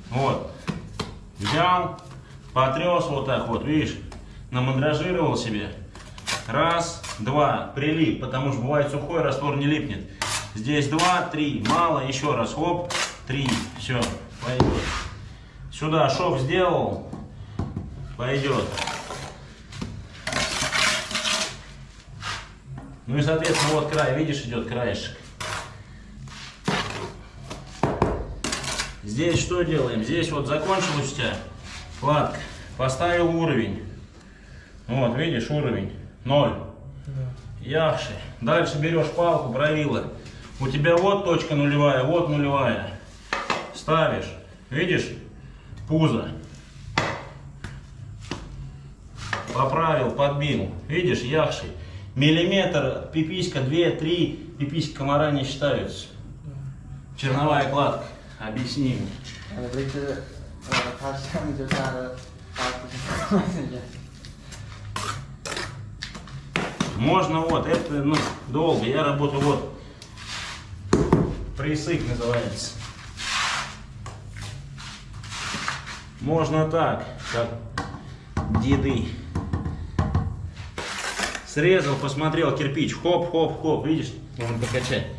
Вот. Взял, потрес вот так вот, видишь, намандражировал себе. Раз, два, прилип, потому что бывает сухой, раствор не липнет. Здесь два, три. Мало, еще раз. Хоп, три. Все, пойдет. Сюда шов сделал. Пойдет. Ну и, соответственно, вот край, видишь, идет краешек. Здесь что делаем? Здесь вот закончилась у тебя кладка. Поставил уровень. Вот, видишь, уровень. Ноль. Яхши. Дальше берешь палку, правила. У тебя вот точка нулевая, вот нулевая. Ставишь. Видишь? Пузо. Поправил, подбил. Видишь, яхши. Миллиметр, пиписька, 2-3, пиписька комара не считаются. Черновая кладка. Объясни yani farklı şey. Можно вот, это ну, долго. Я работаю вот. Присык называется. Можно так, как деды. Срезал, посмотрел кирпич. Хоп, хоп, хоп. Видишь? Можно покачать.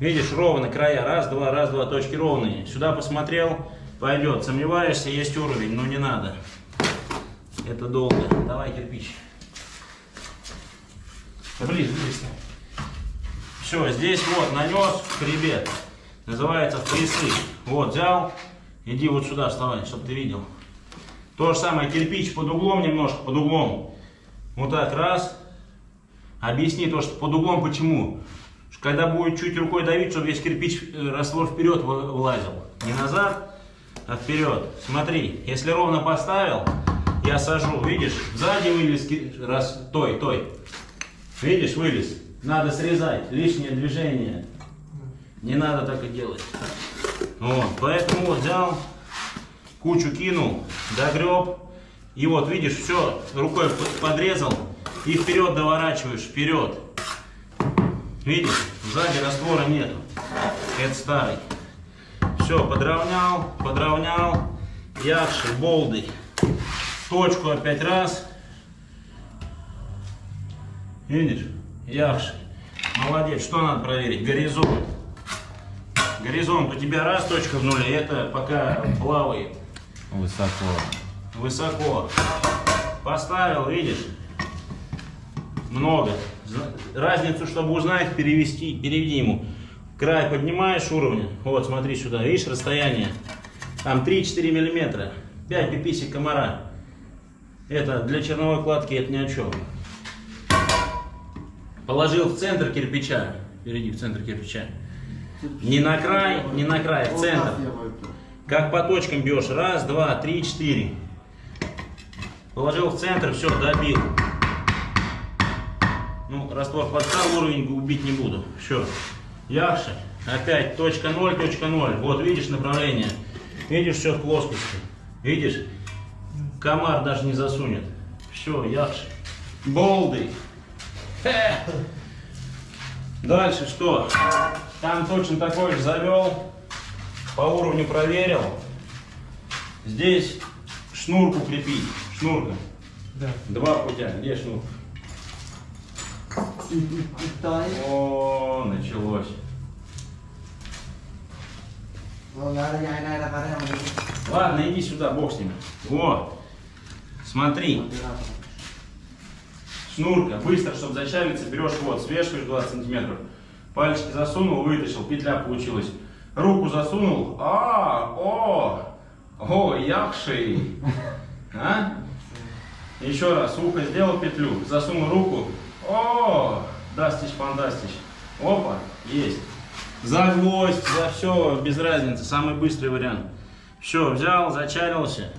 Видишь, ровно края. Раз, два, раз, два, точки ровные. Сюда посмотрел, пойдет. Сомневаешься, есть уровень, но не надо. Это долго. Давай кирпич. Ближе, ближе. Все, здесь вот нанес хребет. Называется вприсык. Вот, взял. Иди вот сюда вставай, чтобы ты видел. То же самое, кирпич под углом немножко, под углом. Вот так, раз. Объясни то, что под углом почему. Когда будет чуть рукой давить, чтобы весь кирпич, э, раствор вперед вылазил. Не назад, а вперед. Смотри, если ровно поставил, я сажу, видишь, сзади вылез, раз, той, той. Видишь, вылез. Надо срезать, лишнее движение. Не надо так и делать. Вот, поэтому взял, кучу кинул, догреб. И вот, видишь, все, рукой подрезал и вперед доворачиваешь, вперед. Видишь, сзади раствора нету. Это старый. Все, подровнял, подровнял. Якши, болды. Точку опять раз. Видишь? Якши. Молодец. Что надо проверить? Горизонт. Горизонт у тебя раз точка в нуле, это пока плавает Высоко. высоко. Поставил, видишь? Много. Разницу, чтобы узнать, перевести, переведи ему. Край поднимаешь уровня. Вот, смотри сюда. Видишь расстояние? Там 3-4 миллиметра. 5 пиписек комара. Это для черновой кладки это ни о чем. Положил в центр кирпича. Перейди в центр кирпича. Не на край, не на край, в центр. Как по точкам бьешь. Раз, два, три, четыре. Положил в центр, все, добил. Раствор подстал уровень, убить не буду. Все. Яхши. Опять точка 0, точка 0. Вот видишь направление. Видишь все в плоскости. Видишь? Комар даже не засунет. Все, яхши. Болды. Хе. Дальше что? Там точно такой же завел. По уровню проверил. Здесь шнурку крепить. Шнурка. Да. Два путя. Где шнурка? О, началось. Ладно, иди сюда, бог с ними. О, смотри, шнурка. Быстро, чтобы зачалиться, берешь вот, свешиваешь 20 сантиметров. Пальчики засунул, вытащил, петля получилась. Руку засунул. А, о, о, яхши. А? Еще раз, ухо сделал петлю, засунул руку. О, дастич, фантастич. Опа, есть. За гвоздь, за все, без разницы, самый быстрый вариант. Все, взял, зачарился,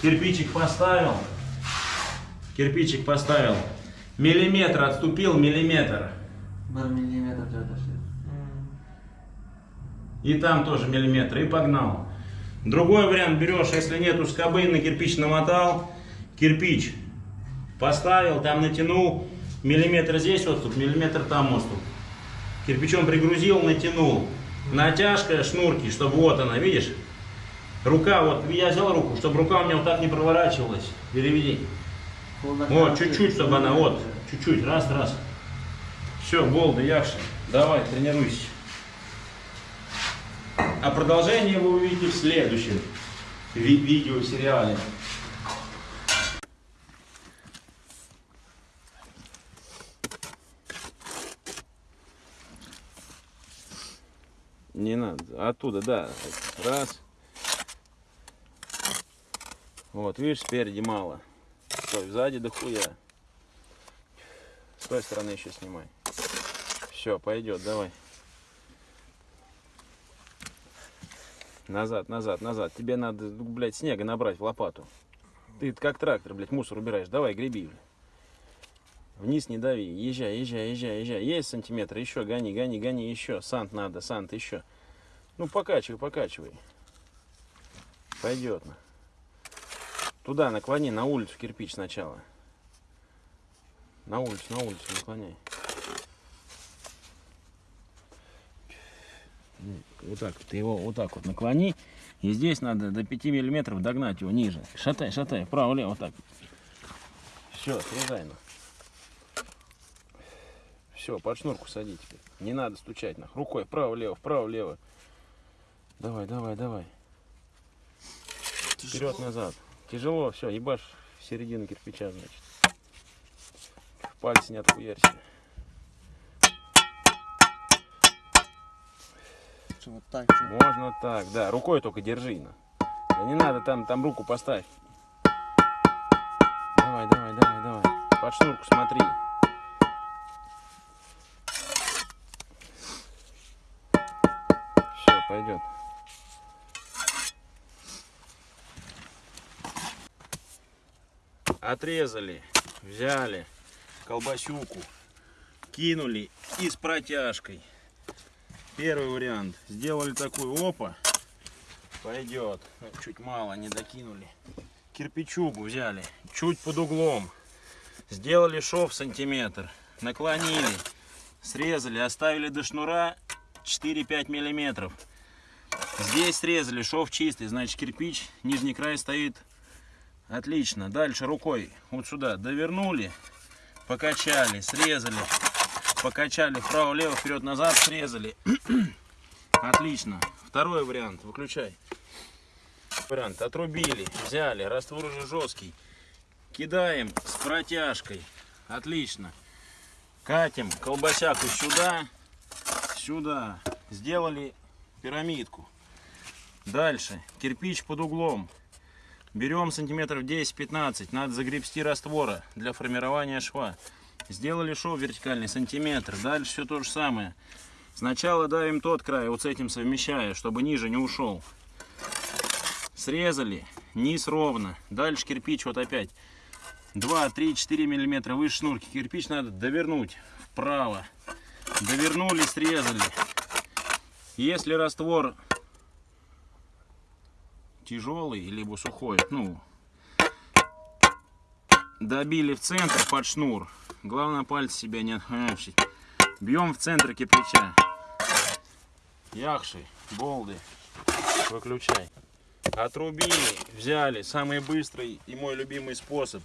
кирпичик поставил, кирпичик поставил, миллиметр отступил, миллиметр. Arkadaşlar. И там тоже миллиметр, и погнал. Другой вариант берешь, если нету скобы, на кирпич намотал, кирпич поставил, там натянул, миллиметр здесь отступ, миллиметр там отступ. Кирпичом пригрузил, натянул. Натяжка шнурки, чтобы вот она, видишь? Рука, вот я взял руку, чтобы рука у меня вот так не проворачивалась. Переведи. Вот, чуть-чуть, чтобы она, вот, чуть-чуть, раз, раз. Все, болды, якши. Давай, тренируйся. А продолжение вы увидите в следующем ви- видеосериале. Не надо. Оттуда, да. Раз. Вот, видишь, спереди мало. Стой, сзади дохуя. С той стороны еще снимай. Все, пойдет, давай. Назад, назад, назад. Тебе надо, ну, блядь, снега набрать в лопату. Ты как трактор, блядь, мусор убираешь. Давай, греби. блядь. Вниз не дави. Езжай, езжай, езжай, езжай. Есть сантиметр, еще гони, гони, гони, еще. Сант надо, сант, еще. Ну, покачивай, покачивай. Пойдет. Туда наклони, на улицу кирпич сначала. На улицу, на улицу наклоняй. Вот так, ты его вот так вот наклони. И здесь надо до 5 миллиметров догнать его ниже. Шатай, шатай, вправо-лево, вот так. Все, срезай. ну. Все, под шнурку сади теперь. Не надо стучать нах. Рукой вправо-лево, вправо-лево. Давай, давай, давай. Вперед-назад. Тяжело, все, ебашь в середину кирпича, значит. Пальцы не отхуярься. Вот так, что? Можно так, да. Рукой только держи. на. Да не надо там, там руку поставь. Давай, давай, давай, давай. Под шнурку смотри. Пойдет. Отрезали, взяли колбасюку, кинули и с протяжкой. Первый вариант. Сделали такую опа. Пойдет. Ну, Чуть мало, не докинули. Кирпичугу взяли. Чуть под углом. Сделали шов сантиметр. Наклонили. Срезали. Оставили до шнура 4-5 миллиметров. Здесь срезали. Шов чистый. Значит кирпич. Нижний край стоит. Отлично. Дальше рукой вот сюда довернули. Покачали. Срезали покачали вправо-лево, вперед-назад, срезали. <clears throat> Отлично. Второй вариант, выключай. Вариант, отрубили, взяли, раствор уже жесткий. Кидаем с протяжкой. Отлично. Катим колбасяку сюда, сюда. Сделали пирамидку. Дальше, кирпич под углом. Берем сантиметров 10-15. Надо загребсти раствора для формирования шва. Сделали шов вертикальный сантиметр. Дальше все то же самое. Сначала давим тот край, вот с этим совмещая, чтобы ниже не ушел. Срезали, низ ровно. Дальше кирпич вот опять 2, 3, 4 миллиметра выше шнурки. Кирпич надо довернуть вправо. Довернули, срезали. Если раствор тяжелый, либо сухой, ну, добили в центр под шнур. Главное пальцы себя не отхватить. Бьем в центр кирпича. Яхши, болды. Выключай. Отрубили, взяли. Самый быстрый и мой любимый способ.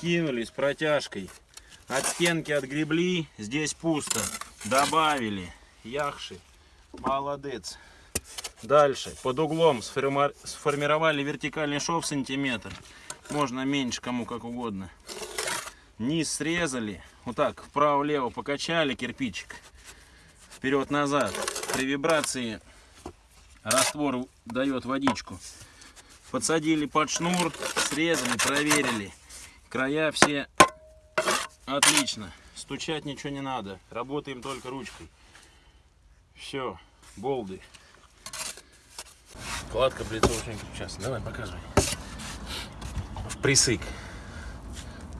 Кинули с протяжкой. От стенки отгребли. Здесь пусто. Добавили. Яхши. Молодец. Дальше. Под углом сформи- сформировали вертикальный шов сантиметр. Можно меньше, кому как угодно. Низ срезали. Вот так, вправо-лево покачали кирпичик. Вперед-назад. При вибрации раствор дает водичку. Подсадили под шнур, срезали, проверили. Края все отлично. Стучать ничего не надо. Работаем только ручкой. Все, болды. Кладка блицовочная сейчас. Давай, показывай. Присык.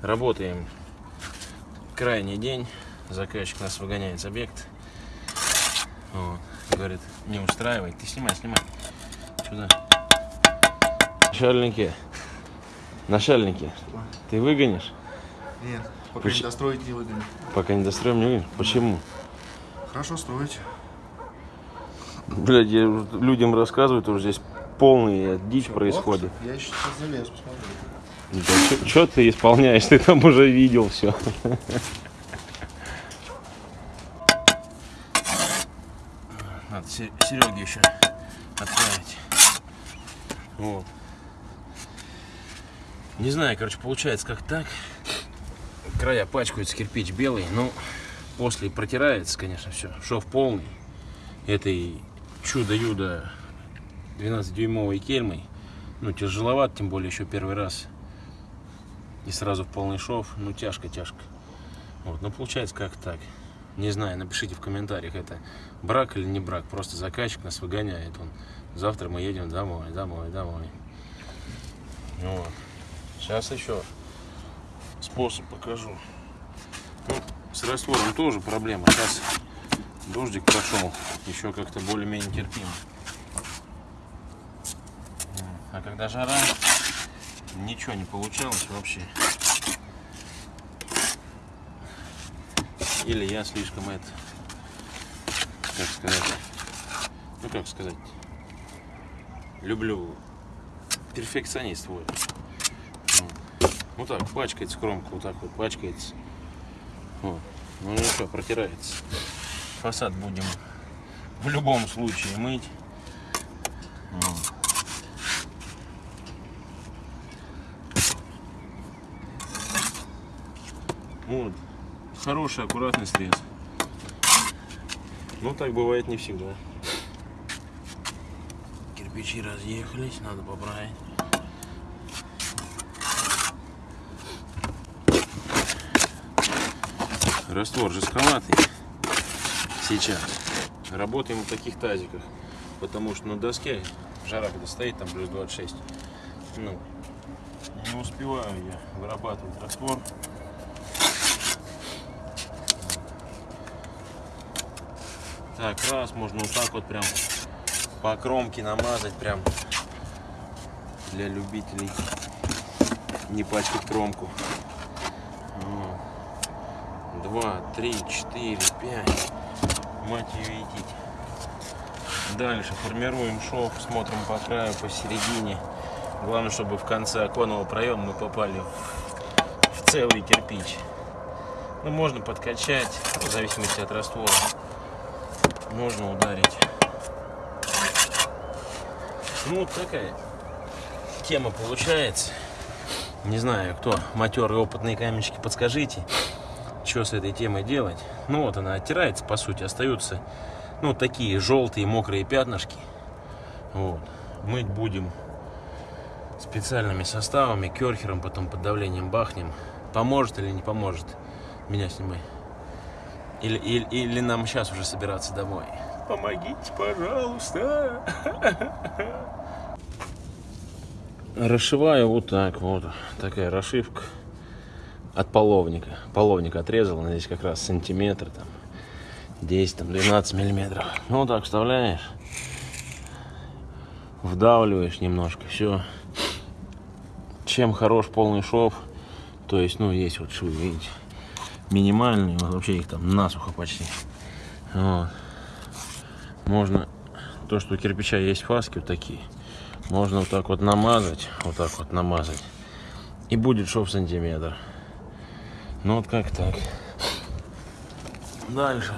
Работаем. Крайний день. Заказчик нас выгоняет с объекта. Вот. Говорит, не устраивает. Ты снимай, снимай. Сюда. Начальники. Начальники. Ты выгонишь? Нет, пока Почему? не достроить не выгонят. Пока не достроим, не выгонишь? Почему? Хорошо строить. Блядь, я уже людям рассказываю, тоже здесь полная дичь происходит. Я еще сейчас залез, посмотрю. Да что ты исполняешь? Ты там уже видел все. Сереге еще отправить. Вот. Не знаю, короче, получается как так. Края пачкаются, кирпич белый, но после протирается, конечно, все. Шов полный. Этой чудо-юдо 12-дюймовой кельмой. Ну, тяжеловат, тем более еще первый раз. И сразу в полный шов. Ну, тяжко-тяжко. Вот, ну, получается как так. Не знаю, напишите в комментариях, это брак или не брак. Просто заказчик нас выгоняет. Он, завтра мы едем домой, домой, домой. Вот. Сейчас еще способ покажу. Ну, с раствором тоже проблема. Сейчас дождик прошел, еще как-то более-менее терпимо. А когда жара, ничего не получалось вообще. Или я слишком это, как сказать, ну как сказать, люблю перфекционист вот. Вот так, пачкается кромка, вот так вот пачкается. Вот. Ну ничего, протирается. Фасад будем в любом случае мыть. Вот. Вот. Хороший, аккуратный срез. Но так бывает не всегда. Кирпичи разъехались, надо поправить. Раствор жестковатый сейчас. Работаем в таких тазиках, потому что на доске жара когда стоит, там плюс 26. Ну, не успеваю я вырабатывать раствор. Так, раз, можно вот так вот прям по кромке намазать, прям для любителей не пачкать кромку. Два, три, четыре, пять. Мать ее идите. Дальше формируем шов, смотрим по краю, посередине. Главное, чтобы в конце оконного проема мы попали в, в целый кирпич. Ну, можно подкачать, в зависимости от раствора. Можно ударить. Ну, вот такая тема получается. Не знаю, кто матерые опытные каменщики, подскажите, что с этой темой делать. Ну, вот она оттирается, по сути, остаются, ну, такие желтые мокрые пятнышки. Вот. Мыть будем специальными составами, керхером, потом под давлением бахнем. Поможет или не поможет, меня снимай. Или, или, или нам сейчас уже собираться домой. Помогите, пожалуйста. Расшиваю вот так вот. Такая расшивка от половника. Половник отрезал, здесь как раз сантиметр, там 10, там 12 миллиметров. Ну вот так вставляешь, вдавливаешь немножко, все. Чем хорош полный шов, то есть, ну, есть вот швы, видите, минимальные, вообще их там насухо почти. Вот. Можно, то, что у кирпича есть фаски вот такие, можно вот так вот намазать, вот так вот намазать, и будет шов сантиметр. Ну вот как так. Дальше.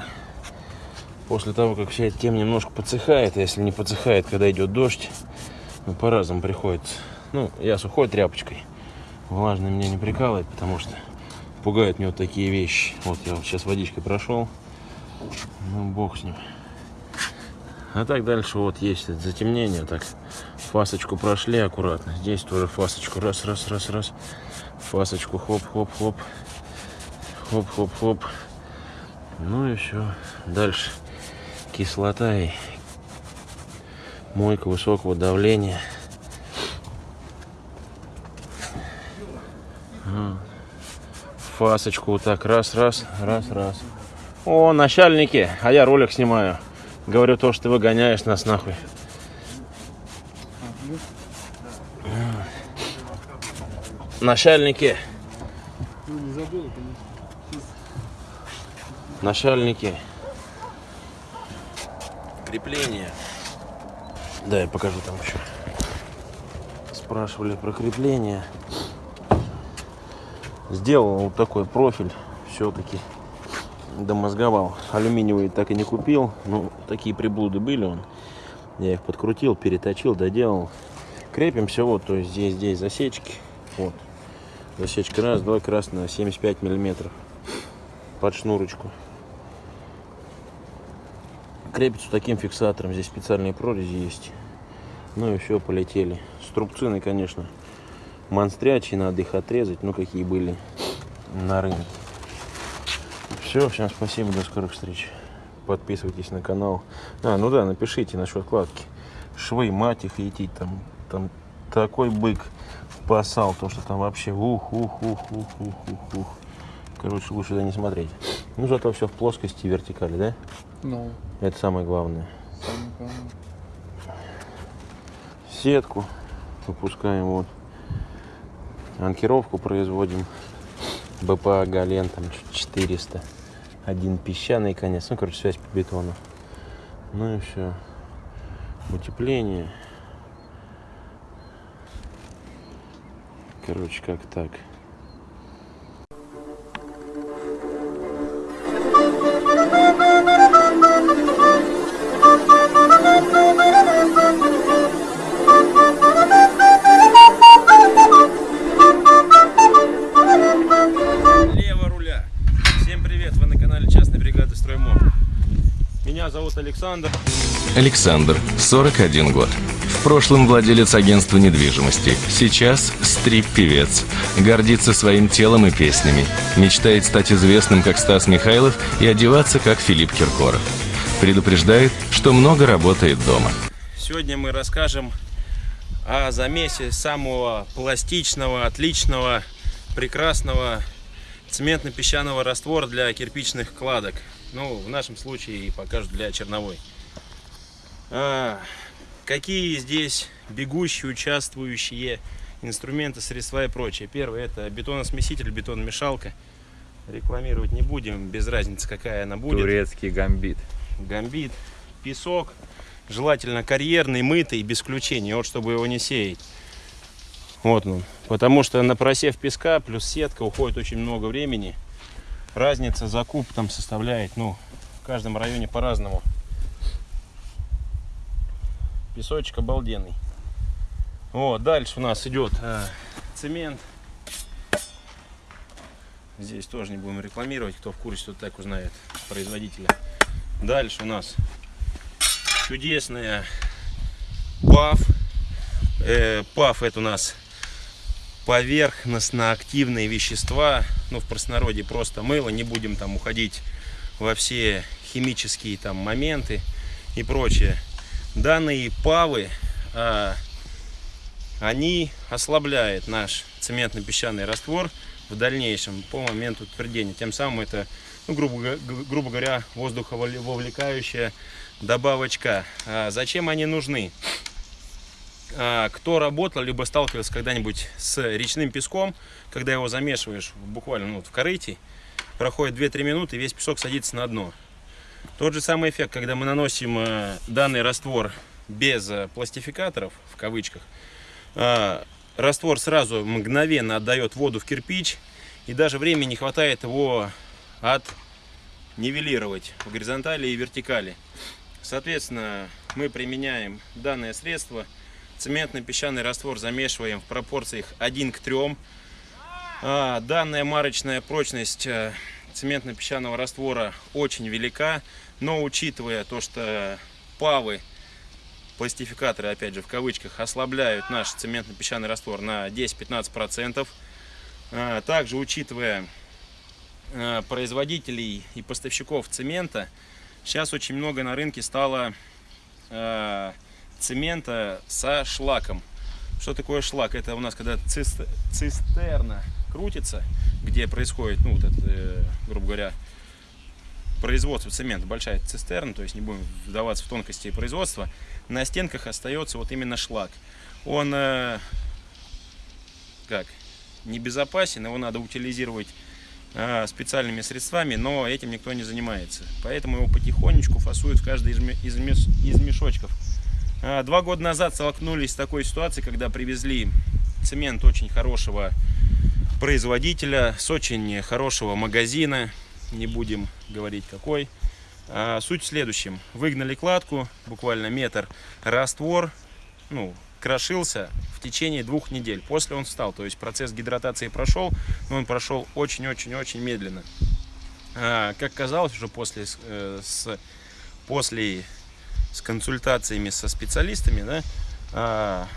После того, как вся эта тема немножко подсыхает, а если не подсыхает, когда идет дождь, ну, по-разному приходится. Ну, я сухой тряпочкой. Влажно меня не прикалывает, потому что пугают меня вот такие вещи. Вот я вот сейчас водичкой прошел. Ну, бог с ним. А так дальше вот есть затемнение. Так, фасочку прошли аккуратно. Здесь тоже фасочку. Раз, раз, раз, раз. Фасочку, хоп, хоп, хоп. Хоп, хоп, хоп. Ну и все. Дальше кислота и мойка высокого давления. Фасочку вот так раз, раз, раз, раз. О, начальники, а я ролик снимаю. Говорю то, что ты выгоняешь нас нахуй. Начальники. Начальники. Крепление. Да, я покажу там еще. Спрашивали про крепление. Сделал вот такой профиль. Все-таки домозговал. Алюминиевый так и не купил. Ну, такие приблуды были он. Я их подкрутил, переточил, доделал. Крепимся вот, то есть здесь, здесь засечки. Вот. Засечка раз, два, красная, 75 миллиметров. Под шнурочку. Крепится таким фиксатором. Здесь специальные прорези есть. Ну и все, полетели. Струбцины, конечно, монстрячие, надо их отрезать. Ну, какие были на рынке. Все, всем спасибо, до скорых встреч. Подписывайтесь на канал. А, ну да, напишите насчет кладки. Швы, мать их идти, там, там такой бык спасал, то что там вообще ух, ух, ух, ух, ух, ух, ух. Короче, лучше туда не смотреть. Ну, зато все в плоскости и вертикали, да? Ну, Это самое главное. самое главное. Сетку выпускаем вот. Анкировку производим. БПА Гален там чуть 400. Один песчаный конец. Ну, короче, связь по бетону. Ну и все. Утепление. Короче, как так. Александр. Александр, 41 год. В прошлом владелец агентства недвижимости. Сейчас стрип-певец. Гордится своим телом и песнями. Мечтает стать известным, как Стас Михайлов, и одеваться, как Филипп Киркоров. Предупреждает, что много работает дома. Сегодня мы расскажем о замесе самого пластичного, отличного, прекрасного цементно-песчаного раствора для кирпичных кладок. Ну, в нашем случае покажут для черновой. А, какие здесь бегущие, участвующие инструменты, средства и прочее. Первое это бетоносмеситель, бетономешалка. Рекламировать не будем, без разницы какая она будет. Турецкий гамбит. Гамбит, песок, желательно карьерный, мытый, без включения, вот чтобы его не сеять. Вот он. Потому что на просев песка плюс сетка уходит очень много времени. Разница закуп там составляет, ну, в каждом районе по-разному. Песочек обалденный. Вот, дальше у нас идет э, цемент. Здесь тоже не будем рекламировать, кто в курсе, тот так узнает производителя. Дальше у нас чудесная ПАФ. Э, ПАФ это у нас поверхностно-активные вещества. Ну, в простонародье просто мыло. Не будем там уходить во все химические там моменты и прочее. Данные ПАВы, а, они ослабляют наш цементно-песчаный раствор в дальнейшем по моменту твердения. Тем самым это, ну, грубо, грубо говоря, воздухововлекающая добавочка. А зачем они нужны? А, кто работал, либо сталкивался когда-нибудь с речным песком, когда его замешиваешь буквально ну, в корыте, проходит 2-3 минуты, весь песок садится на дно. Тот же самый эффект, когда мы наносим э, данный раствор без э, пластификаторов, в кавычках, раствор сразу мгновенно отдает воду в кирпич, и даже времени не хватает его от нивелировать в горизонтали и вертикали. Соответственно, мы применяем данное средство. Цементно-песчаный раствор замешиваем в пропорциях 1 к 3. А, Данная марочная прочность э, цементно-песчаного раствора очень велика, но учитывая то, что павы, пластификаторы, опять же в кавычках, ослабляют наш цементно-песчаный раствор на 10-15%, а, также учитывая э, производителей и поставщиков цемента, сейчас очень много на рынке стало э, цемента со шлаком. Что такое шлак? Это у нас когда цис- цистерна крутится, где происходит, ну, вот это, э, грубо говоря, производство цемента, большая цистерна, то есть не будем вдаваться в тонкости производства, на стенках остается вот именно шлак. Он э, как небезопасен, его надо утилизировать э, специальными средствами, но этим никто не занимается. Поэтому его потихонечку фасуют в каждый из мешочков. А, Два года назад столкнулись с такой ситуацией, когда привезли цемент очень хорошего производителя, с очень хорошего магазина. не будем говорить какой. А, суть в следующем. Выгнали кладку, буквально метр, раствор, ну, крошился в течение двух недель. После он встал, то есть процесс гидратации прошел, но он прошел очень-очень-очень медленно. А, как казалось, уже после, с- э, после с консультациями со специалистами, да, а,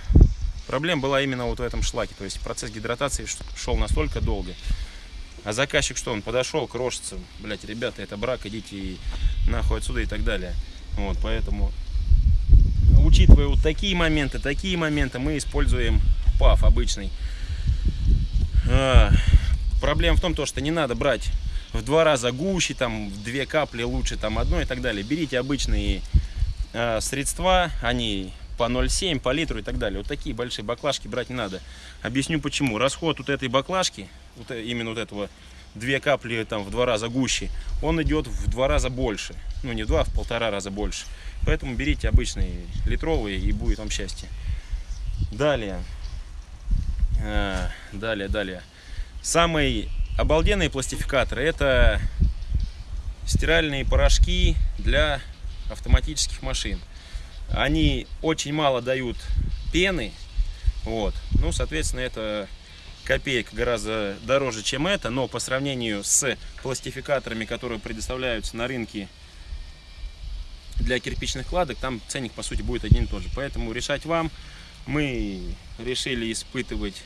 проблема была именно вот в этом шлаке. То есть процесс гидратации шел настолько долго. А заказчик что, он подошел, крошится, блять, ребята, это брак, идите и нахуй отсюда и так далее. Вот, поэтому, учитывая вот такие моменты, такие моменты, мы используем ПАФ обычный. А, проблема в том, то, что не надо брать в два раза гуще, там, в две капли лучше, там, одно и так далее. Берите обычные средства, они по 0,7, по литру и так далее. Вот такие большие баклажки брать не надо. Объясню почему. Расход вот этой баклажки, вот э- именно вот этого две капли там в два раза гуще, он идет в два раза больше. Ну не в два, а в полтора раза больше. Поэтому берите обычные литровые и будет вам счастье. Далее. А, далее, далее. Самый обалденные пластификаторы это стиральные порошки для автоматических машин. Они очень мало дают пены, вот. Ну, соответственно, это копеек гораздо дороже, чем это, но по сравнению с пластификаторами, которые предоставляются на рынке для кирпичных кладок, там ценник, по сути, будет один и тот же. Поэтому решать вам. Мы решили испытывать,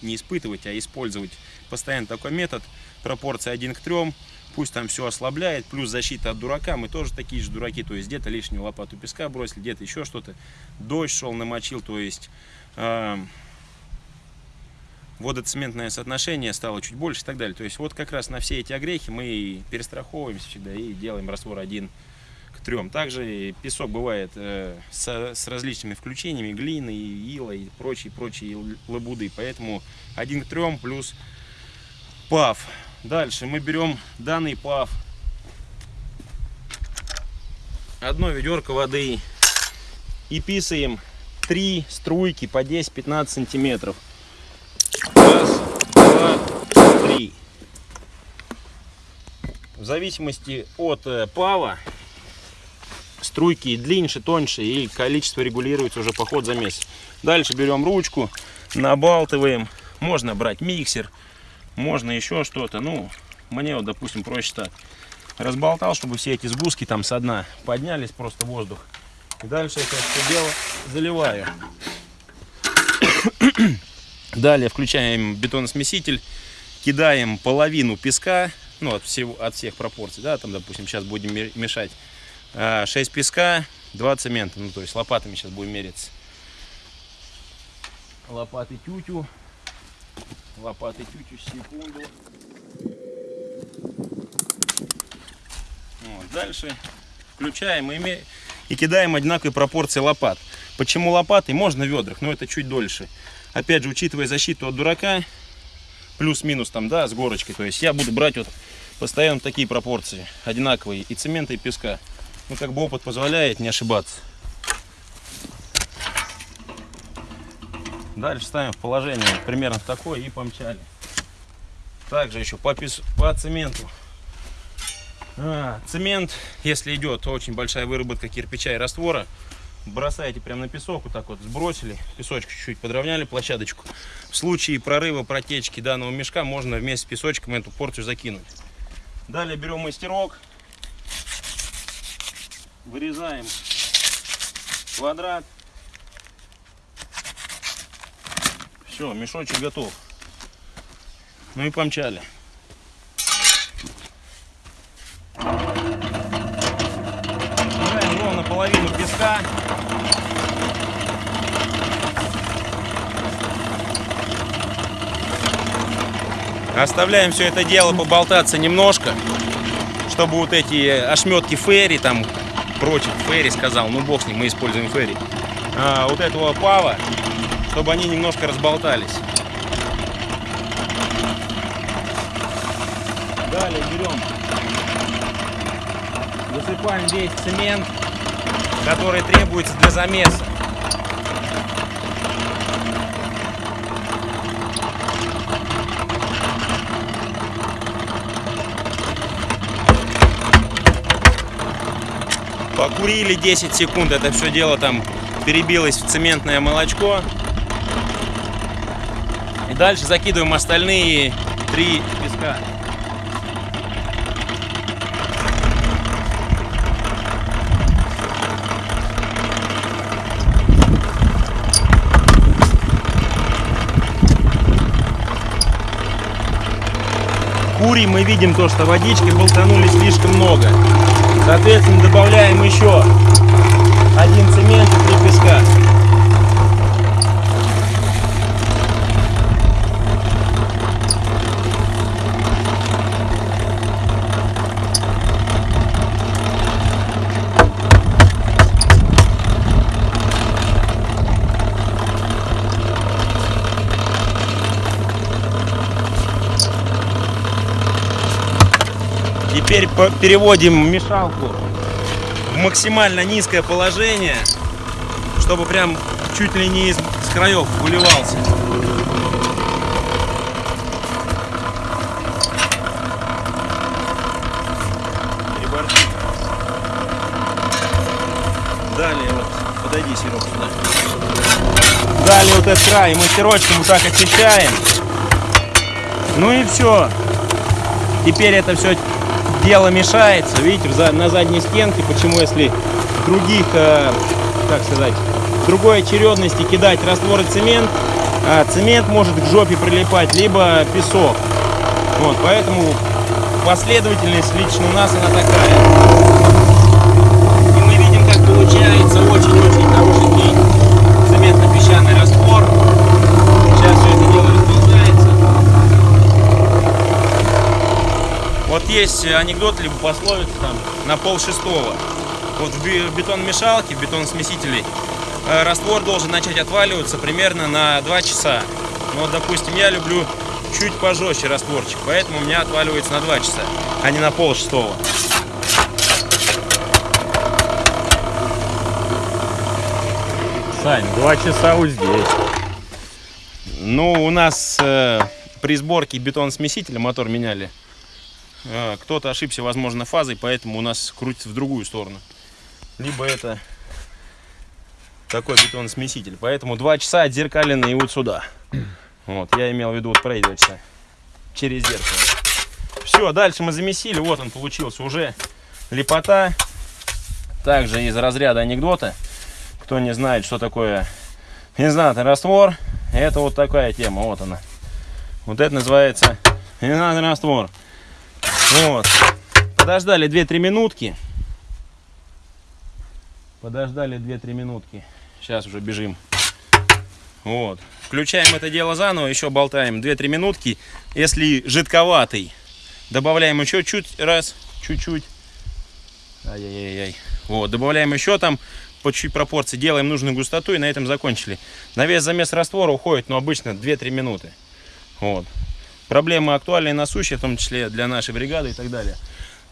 не испытывать, а использовать постоянно такой метод. Пропорция 1 к 3. Пусть там все ослабляет, плюс защита от дурака. Мы тоже такие же дураки, то есть где-то лишнюю лопату песка бросили, где-то еще что-то. Дождь шел, намочил, то есть э, водоцементное соотношение стало чуть больше и так далее. То есть вот как раз на все эти огрехи мы и перестраховываемся всегда и делаем раствор 1 к 3. Также и песок бывает э, со- с различными включениями, глины, ила и прочие, прочие лабуды. Поэтому 1 к 3 плюс ПАФ. Дальше мы берем данный ПАФ. Одно ведерко воды и писаем три струйки по 10-15 сантиметров. Раз, два, три. В зависимости от э, пава струйки длиннее, тоньше и количество регулируется уже по ходу за месяц. Дальше берем ручку, набалтываем. Можно брать миксер, можно еще что-то. Ну, мне вот, допустим, проще так. Разболтал, чтобы все эти сгустки там со дна поднялись, просто воздух. И дальше это все дело заливаю. <coughs> Далее включаем бетоносмеситель, кидаем половину песка, ну, от, всего, от всех пропорций, да, там, допустим, сейчас будем ме- мешать а, 6 песка, 2 цемента, ну, то есть лопатами сейчас будем мериться. Лопаты тютю, лопаты тютю, секунду. Вот, дальше включаем и, и кидаем одинаковые пропорции лопат. Почему лопаты? Можно ведрах, но это чуть дольше. Опять же, учитывая защиту от дурака, плюс-минус там, да, с горочкой. То есть я буду брать вот постоянно такие пропорции, одинаковые, и цемента, и песка. Ну, как бы опыт позволяет не ошибаться. Дальше ставим в положение примерно такое и помчали. Также еще по, пес- по цементу. А, цемент, если идет очень большая выработка кирпича и раствора, бросаете прямо на песок, вот так вот сбросили, песочек чуть-чуть подровняли площадочку. В случае прорыва протечки данного мешка можно вместе с песочком эту порцию закинуть. Далее берем мастерок, вырезаем квадрат. Все, мешочек готов. Ну и помчали. Собираем ровно половину песка. Оставляем все это дело поболтаться немножко, чтобы вот эти ошметки ферри, там, прочее, ферри сказал, ну бог с ним, мы используем ферри, а, вот этого пава, чтобы они немножко разболтались. Далее берем, высыпаем весь цемент, который требуется для замеса. Покурили 10 секунд, это все дело там перебилось в цементное молочко. Дальше закидываем остальные три песка. Курим мы видим то, что водички болтанули слишком много. Соответственно, добавляем еще один цемент и три песка. Теперь переводим мешалку в максимально низкое положение, чтобы прям чуть ли не из, с краев выливался. Далее вот, подойди, Серега, сюда. Далее вот этот край мастерочком вот так очищаем. Ну и все. Теперь это все дело мешается. Видите, на задней стенке, почему если других, э, как сказать, другой очередности кидать раствор цемент, а цемент может к жопе прилипать, либо песок. Вот, поэтому последовательность лично у нас она такая. И мы видим, как получается очень-очень хороший цементно-песчаный раствор. Сейчас все это дело расползается. Вот есть анекдот, либо пословица там на пол шестого. Вот в бе- бетономешалке, в бетоносмесителе э, раствор должен начать отваливаться примерно на 2 часа. Ну вот, допустим, я люблю чуть пожестче растворчик, поэтому у меня отваливается на 2 часа, а не на пол шестого. Сань, два часа вот здесь. Ну, у нас э, при сборке бетоносмесителя мотор меняли. Э, кто-то ошибся, возможно, фазой, поэтому у нас крутится в другую сторону. Либо это такой бетоносмеситель. Поэтому два часа отзеркалены и вот сюда. Вот, я имел в виду вот проигрываться через зеркало. Все, дальше мы замесили. Вот он получился уже лепота. Также из разряда анекдота. Кто не знает, что такое Инзнатный раствор. Это вот такая тема, вот она. Вот это называется инзнатный раствор. Вот. Подождали 2-3 минутки. Подождали 2-3 минутки. Сейчас уже бежим. Вот. Включаем это дело заново, еще болтаем 2-3 минутки. Если жидковатый, добавляем еще чуть раз, чуть-чуть. Ай-яй-яй. Вот, добавляем еще там по чуть пропорции, делаем нужную густоту и на этом закончили. На весь замес раствора уходит, ну, обычно 2-3 минуты. Вот. Проблема актуальная и насущая, в том числе для нашей бригады и так далее.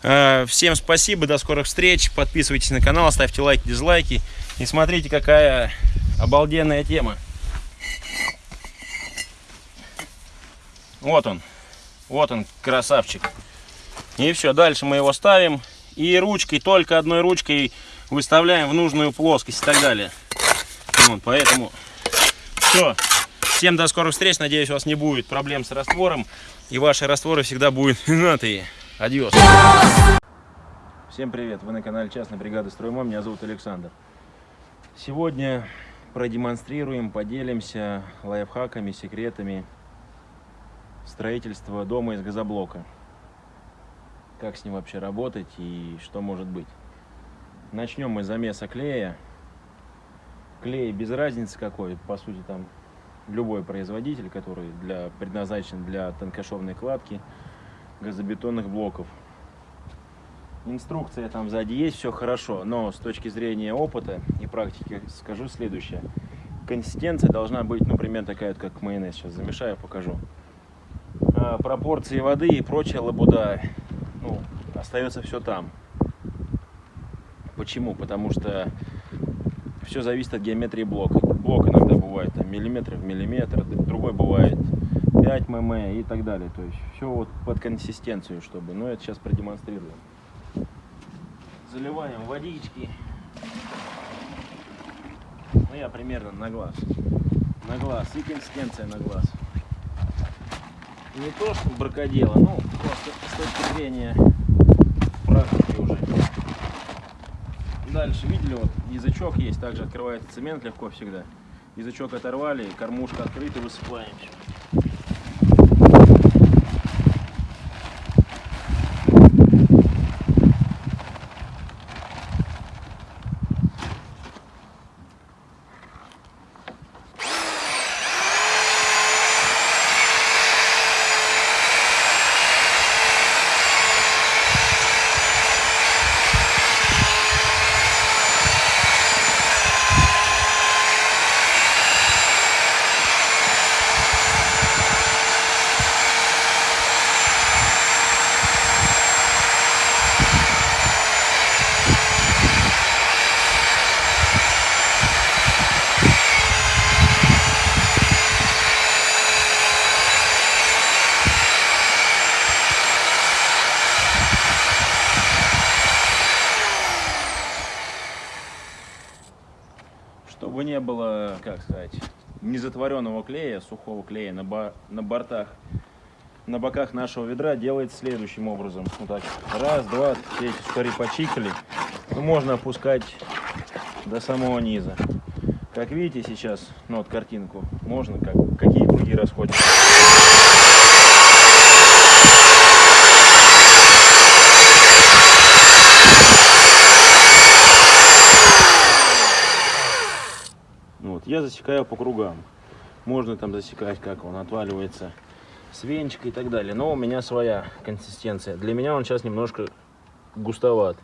Э, Всем спасибо, до скорых встреч. Подписывайтесь на канал, ставьте лайки, дизлайки. И смотрите, какая обалденная тема. Вот он. Вот он, красавчик. И все, дальше мы его ставим. И ручкой, только одной ручкой выставляем в нужную плоскость и так далее. Вот, поэтому все. Всем до скорых встреч. Надеюсь, у вас не будет проблем с раствором. И ваши растворы всегда будут знатые. Адьос. Всем привет. Вы на канале Частной бригады Строймом. Меня зовут Александр. Сегодня продемонстрируем, поделимся лайфхаками, секретами строительства дома из газоблока. Как с ним вообще работать и что может быть. Начнем мы с замеса клея. Клей без разницы какой, по сути там любой производитель, который для, предназначен для тонкошовной кладки газобетонных блоков. Инструкция там сзади есть, все хорошо, но с точки зрения опыта и практики скажу следующее. Консистенция должна быть, например, такая, вот, как майонез. Сейчас замешаю, покажу. А, пропорции воды и прочая лабуда, ну, остается все там. Почему? Потому что все зависит от геометрии блока. Бывает там, миллиметр в миллиметр, другой бывает 5 мм и так далее. То есть все вот под консистенцию, чтобы. Но это сейчас продемонстрируем. заливаем водички. Ну, я примерно на глаз. На глаз. И консистенция на глаз. Не то, что бракодело, ну, просто с точки зрения практики уже. Дальше, видели, вот язычок есть, также открывается цемент легко всегда. Язычок оторвали, кормушка открыта, высыпаем всё. Чтобы не было, как сказать, незатворенного клея, сухого клея на, ба- на бортах, на боках нашего ведра делается следующим образом. Вот так. Раз, два, эти сухари почикали. Ну, можно опускать до самого низа. Как видите сейчас, ну вот картинку, можно, как, какие круги расходятся. Ну Вот, я засекаю по кругам. Можно там засекать, как он отваливается с венчика и так далее. Но у меня своя консистенция. Для меня он сейчас немножко густоват.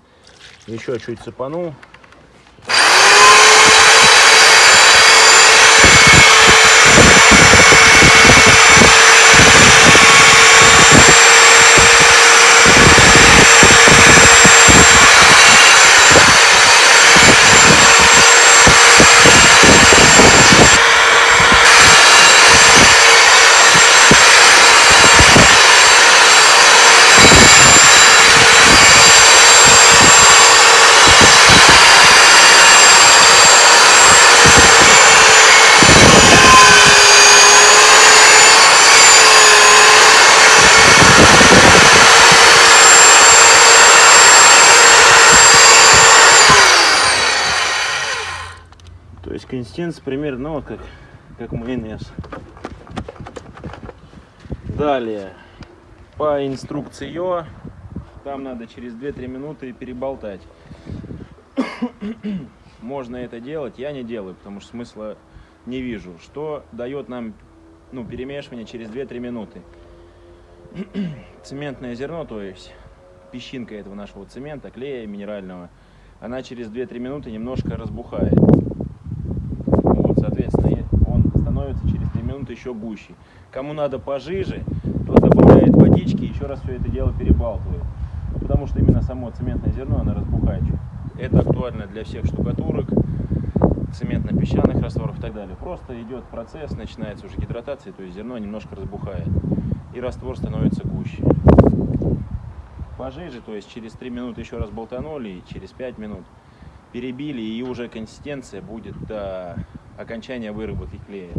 Еще чуть цепану. То есть консистенция примерно вот как, как майонез. Далее, по инструкции там надо через 2-3 минуты переболтать. <coughs> Можно это делать, я не делаю, потому что смысла не вижу. Что дает нам ну, перемешивание через 2-3 минуты? <coughs> Цементное зерно, то есть песчинка этого нашего цемента, клея минерального, она через 2-3 минуты немножко разбухает. Вот, соответственно, и он становится через 3 минуты еще гуще. Кому надо пожиже, тот добавляет водички еще раз все это дело перебалтывает. Потому что именно само цементное зерно, оно разбухает. Это актуально для всех штукатурок, цементно-песчаных растворов и так далее. Просто идет процесс, начинается уже гидратация, то есть зерно немножко разбухает. И раствор становится гуще. Пожиже, то есть через 3 минуты еще раз болтанули, и через 5 минут перебили, и уже консистенция будет до окончания выработки клея.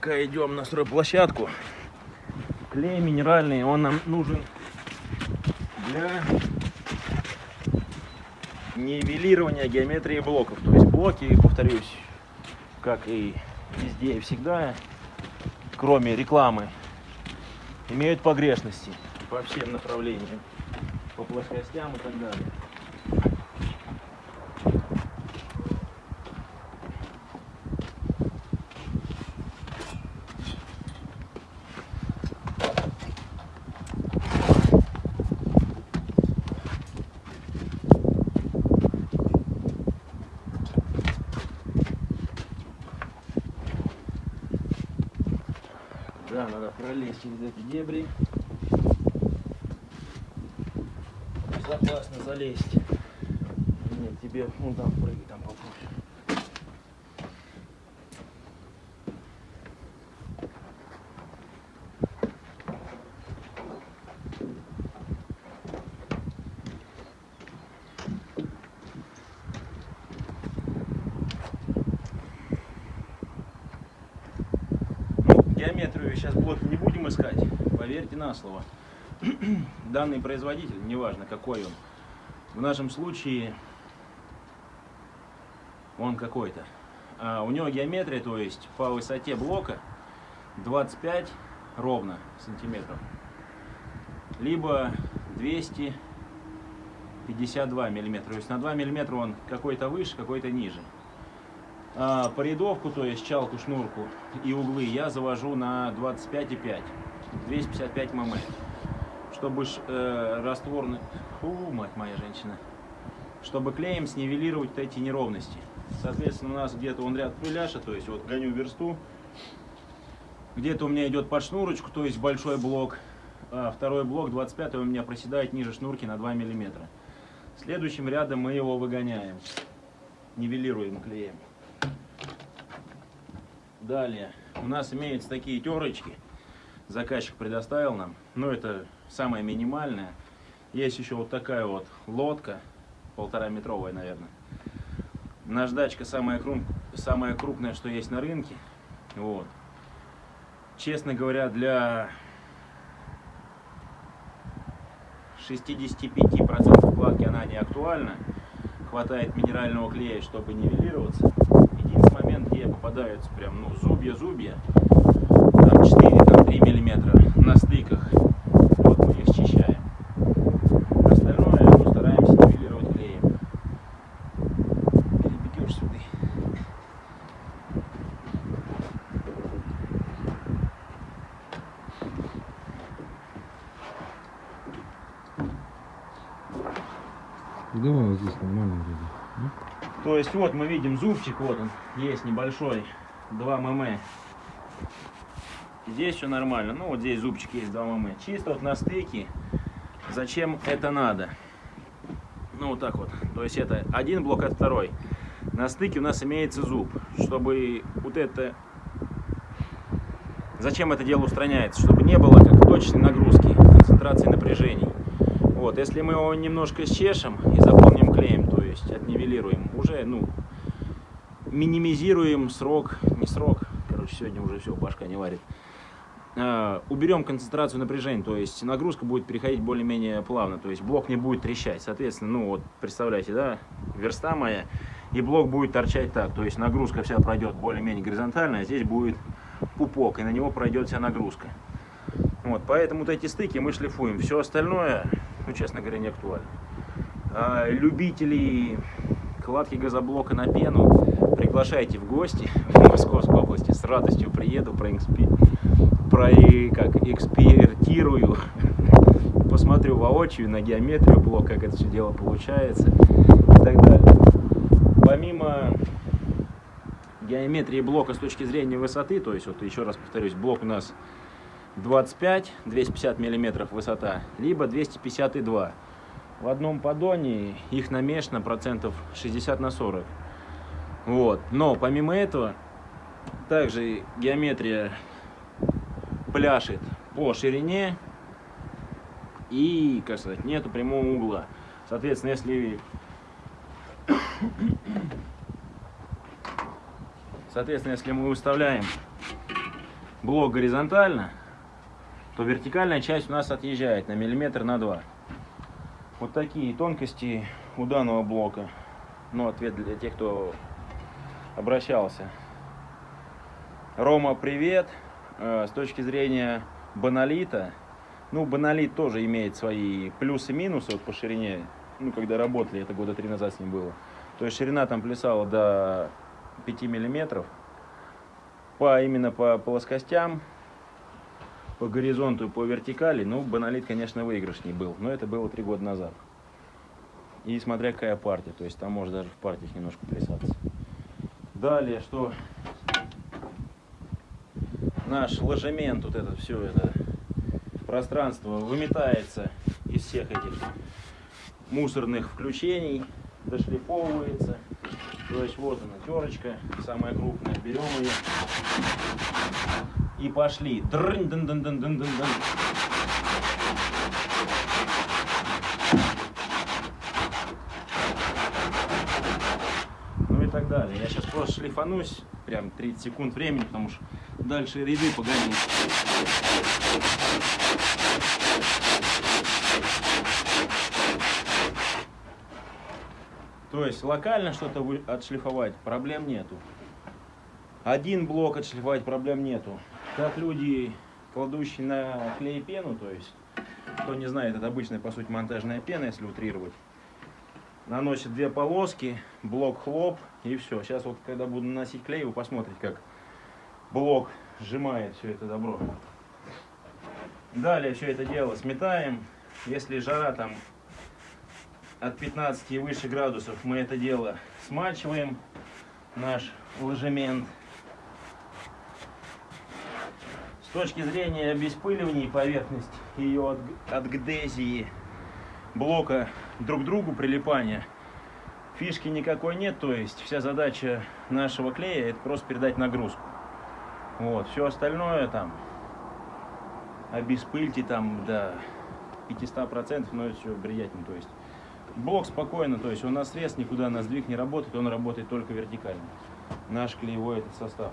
Пока идем на стройплощадку, клей минеральный, он нам нужен для нивелирования геометрии блоков. То есть блоки, повторюсь, как и везде и всегда, кроме рекламы, имеют погрешности по всем направлениям, по плоскостям и так далее. эти дебри. Безопасно залезть. Нет, тебе ну там прыгай, там попробуй. Геометрию сейчас блоки не будем искать, поверьте на слово. <clears throat> Данный производитель, неважно какой он, в нашем случае он какой-то. А у него геометрия, то есть по высоте блока 25 ровно сантиметров, либо 252 миллиметра. То есть на 2 миллиметра он какой-то выше, какой-то ниже. А по рядовку, то есть чалку, шнурку и углы я завожу на 25,5, 255 мм. Чтобы э, растворный... Фу, мать моя женщина. Чтобы клеем снивелировать вот эти неровности. Соответственно, у нас где-то он ряд пыляша, то есть вот гоню версту. Где-то у меня идет под шнурочку, то есть большой блок. А второй блок, 25 у меня проседает ниже шнурки на 2 мм. Следующим рядом мы его выгоняем. Нивелируем клеем. Далее у нас имеются такие терочки. Заказчик предоставил нам. Но это самое минимальное. Есть еще вот такая вот лодка. Полтора метровая, наверное. Наждачка самая, крум- самая крупная, что есть на рынке. Вот. Честно говоря, для 65% вкладки она не актуальна. Хватает минерального клея, чтобы нивелироваться. Где попадаются прям ну, зубья-зубья, там 4, там 3 миллиметра на стыках. Вот мы их счищаем. Остальное ну, стараемся нивелировать клеем. Перебегешь сюда. Да, вот здесь нормально вроде. То есть вот мы видим зубчик, вот он, есть небольшой, 2 мм. Здесь все нормально, ну вот здесь зубчик есть 2 мм. Чисто вот на стыке, зачем это надо? Ну вот так вот, то есть это один блок от второй. На стыке у нас имеется зуб, чтобы вот это... Зачем это дело устраняется? Чтобы не было как точной нагрузки, концентрации напряжений. Вот, если мы его немножко счешем и заполним есть отнивелируем, уже, ну, минимизируем срок, не срок, короче, сегодня уже все, башка не варит. А, уберем концентрацию напряжения, то есть нагрузка будет переходить более-менее плавно, то есть блок не будет трещать. Соответственно, ну вот, представляете, да, верста моя, и блок будет торчать так, то есть нагрузка вся пройдет более-менее горизонтально, а здесь будет пупок, и на него пройдет вся нагрузка. Вот, поэтому вот эти стыки мы шлифуем. Все остальное, ну, честно говоря, не актуально. А, любителей кладки газоблока на пену приглашайте в гости в Московской области. С радостью приеду, проэкспи... про... как, экспертирую, посмотрю воочию на геометрию блока, как это все дело получается и так далее. Помимо геометрии блока с точки зрения высоты, то есть, вот еще раз повторюсь, блок у нас 25, 250 миллиметров высота, либо 252. В одном поддоне их намешано процентов 60 на 40. Вот. Но помимо этого, также геометрия пляшет по ширине и, как сказать, нету прямого угла. Соответственно, если <coughs> Соответственно, если мы выставляем блок горизонтально, то вертикальная часть у нас отъезжает на миллиметр на два. Вот такие тонкости у данного блока. Ну, ответ для тех, кто обращался. Рома, привет. Э, С точки зрения баналита, ну, баналит тоже имеет свои плюсы и минусы вот по ширине. Ну, когда работали, это года три назад с ним было. То есть ширина там плясала до 5 миллиметров. По, именно по плоскостям, по горизонту по вертикали, ну, баналит, конечно, выигрышней был. Но это было три года назад. И смотря какая партия, то есть там может даже в партиях немножко плясаться. Далее, что наш ложемент, вот это все это пространство выметается из всех этих мусорных включений. дошлифовывается. То есть вот она, терочка, самая крупная. Берем ее и пошли. Ну и так далее. Я сейчас просто шлифанусь, прям 30 секунд времени, потому что дальше ряды погоню. То есть локально что-то отшлифовать проблем нету. Один блок отшлифовать проблем нету. Как люди, кладущие на клей пену, то есть, кто не знает, это обычная, по сути, монтажная пена, если утрировать. Наносит две полоски, блок хлоп и все. Сейчас вот, когда буду наносить клей, вы посмотрите, как блок сжимает все это добро. Далее все это дело сметаем. Если жара там от 15 и выше градусов, мы это дело смачиваем, наш ложемент. С точки зрения обеспыливания поверхности ее от, от гдезии блока друг к другу прилипания, фишки никакой нет, то есть вся задача нашего клея это просто передать нагрузку. Вот, все остальное там обеспыльте там до 500%, но это все бредятин, то есть блок спокойно, то есть он на срез никуда на сдвиг не работает, он работает только вертикально. Наш клеевой этот состав.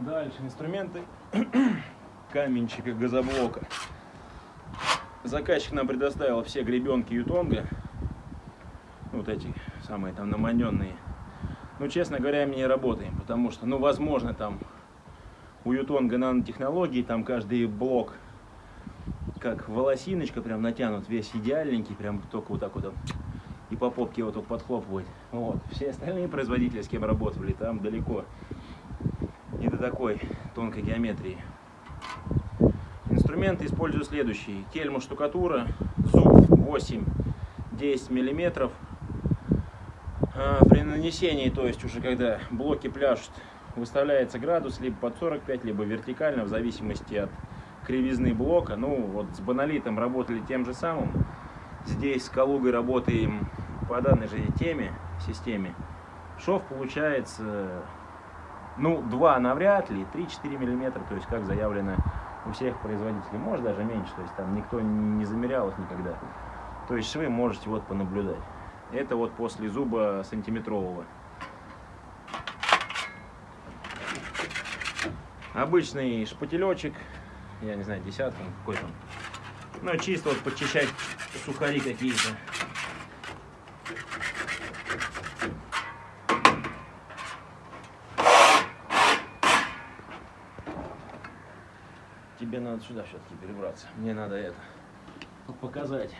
Дальше инструменты <clears throat> каменщика газоблока. Заказчик нам предоставил все гребенки Ютонга. Вот эти самые там наманенные. Ну, честно говоря, мы не работаем, потому что, ну, возможно, там у Ютонга нанотехнологии, там каждый блок как волосиночка прям натянут, весь идеальненький, прям только вот так вот и по попке его только подхлопывать. Вот. Все остальные производители, с кем работали, там далеко не до такой тонкой геометрии. Инструменты использую следующие. Кельму штукатура, зуб 8-10 миллиметров. А, При нанесении, то есть уже когда блоки пляшут, выставляется градус либо под 45, либо вертикально, в зависимости от кривизны блока. Ну, вот с баналитом работали тем же самым. Здесь с Калугой работаем по данной же теме, системе. Шов получается, ну, 2 навряд ли, 3-4 миллиметра, то есть как заявлено у всех производителей. Может даже меньше, то есть там никто не замерял их никогда. То есть швы можете вот понаблюдать. Это вот после зуба сантиметрового. Обычный шпателечек, я не знаю, десятка, какой там. Ну, чисто вот подчищать сухари какие-то. Тебе надо сюда все-таки перебраться. Мне надо это показать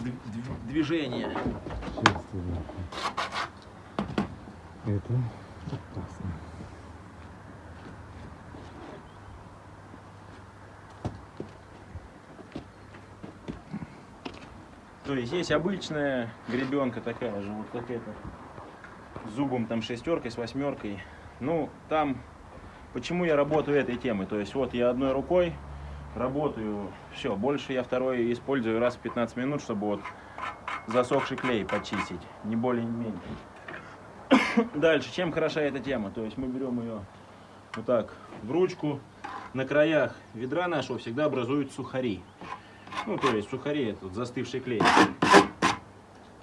д- д- движение. Сейчас Это опасно. То есть есть обычная гребенка такая же, вот как эта, с зубом там шестеркой, с восьмеркой. Ну, там, почему я работаю этой темой? То есть вот я одной рукой работаю, все, больше я второй использую раз в 15 минут, чтобы вот засохший клей почистить, не более, не менее. <coughs> Дальше, чем хороша эта тема? То есть мы берем ее вот так в ручку, на краях ведра нашего всегда образуют сухари. Ну, то есть сухари, это вот застывший клей.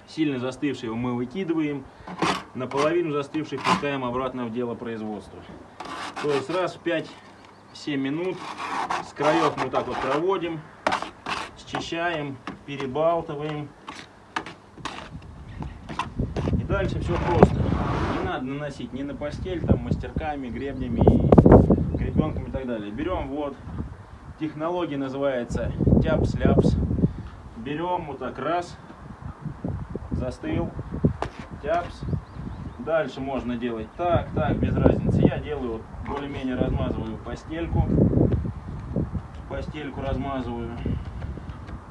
Сильно застывший его мы выкидываем, наполовину застывший пускаем обратно в дело производства. То есть раз в 5-7 минут с краев мы так вот проводим, счищаем, перебалтываем. И дальше все просто. Не надо наносить ни на постель, там, мастерками, гребнями, гребенками и так далее. Берем вот Технология называется тяпс-ляпс. Берем вот так раз, застыл, тяпс. Дальше можно делать так, так, без разницы. Я делаю, более-менее размазываю постельку. Постельку размазываю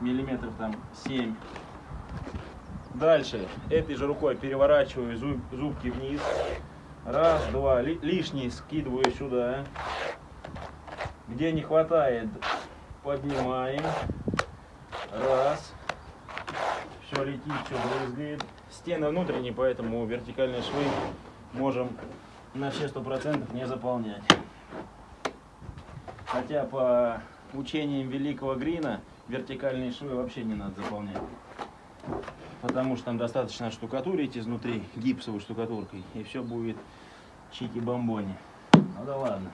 миллиметров там 7. Дальше этой же рукой переворачиваю зуб- зубки вниз. Раз, два. Ли- лишний скидываю сюда. Где не хватает, поднимаем. Раз. Все летит, все брызгает. Стены внутренние, поэтому вертикальные швы можем на все сто процентов не заполнять. Хотя по учениям великого Грина вертикальные швы вообще не надо заполнять. Потому что там достаточно штукатурить изнутри гипсовой штукатуркой, и все будет чики-бомбони. Ну да ладно.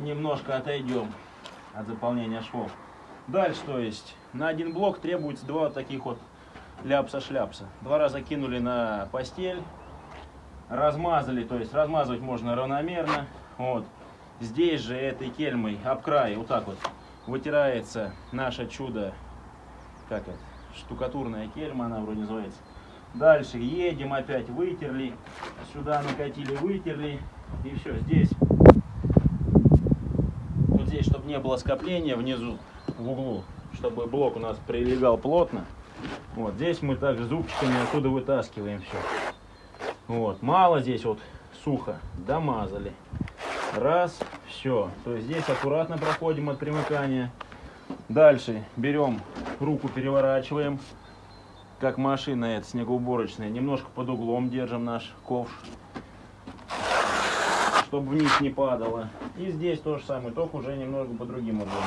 Немножко отойдем от заполнения швов. Дальше, то есть, на один блок требуется два вот таких вот ляпса-шляпса. Два раза кинули на постель, размазали, то есть размазывать можно равномерно. Вот. Здесь же этой кельмой об край, вот так вот, вытирается наше чудо, как это, штукатурная кельма она вроде называется. Дальше едем опять, вытерли, сюда накатили, вытерли, и все, здесь, вот здесь, чтобы не было скопления внизу, в углу, чтобы блок у нас прилегал плотно, вот здесь мы также зубчиками оттуда вытаскиваем все. Вот, мало здесь вот сухо, домазали. Раз, все. То есть здесь аккуратно проходим от примыкания. Дальше берем руку, переворачиваем, как машина эта снегоуборочная. Немножко под углом держим наш ковш, чтобы вниз не падало. И здесь то же самое, только уже немного по другим углам.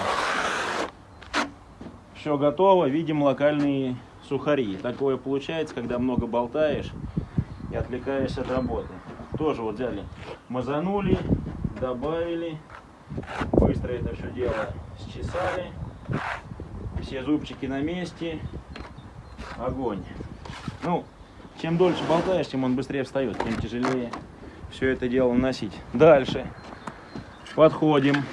Все готово, видим локальные сухари. Такое получается, когда много болтаешь и отвлекаешься от работы. Тоже вот взяли, мазанули, добавили, быстро это все дело счесали, все зубчики на месте, огонь. Ну, чем дольше болтаешь, тем он быстрее встает, тем тяжелее все это дело носить. Дальше. Подходим,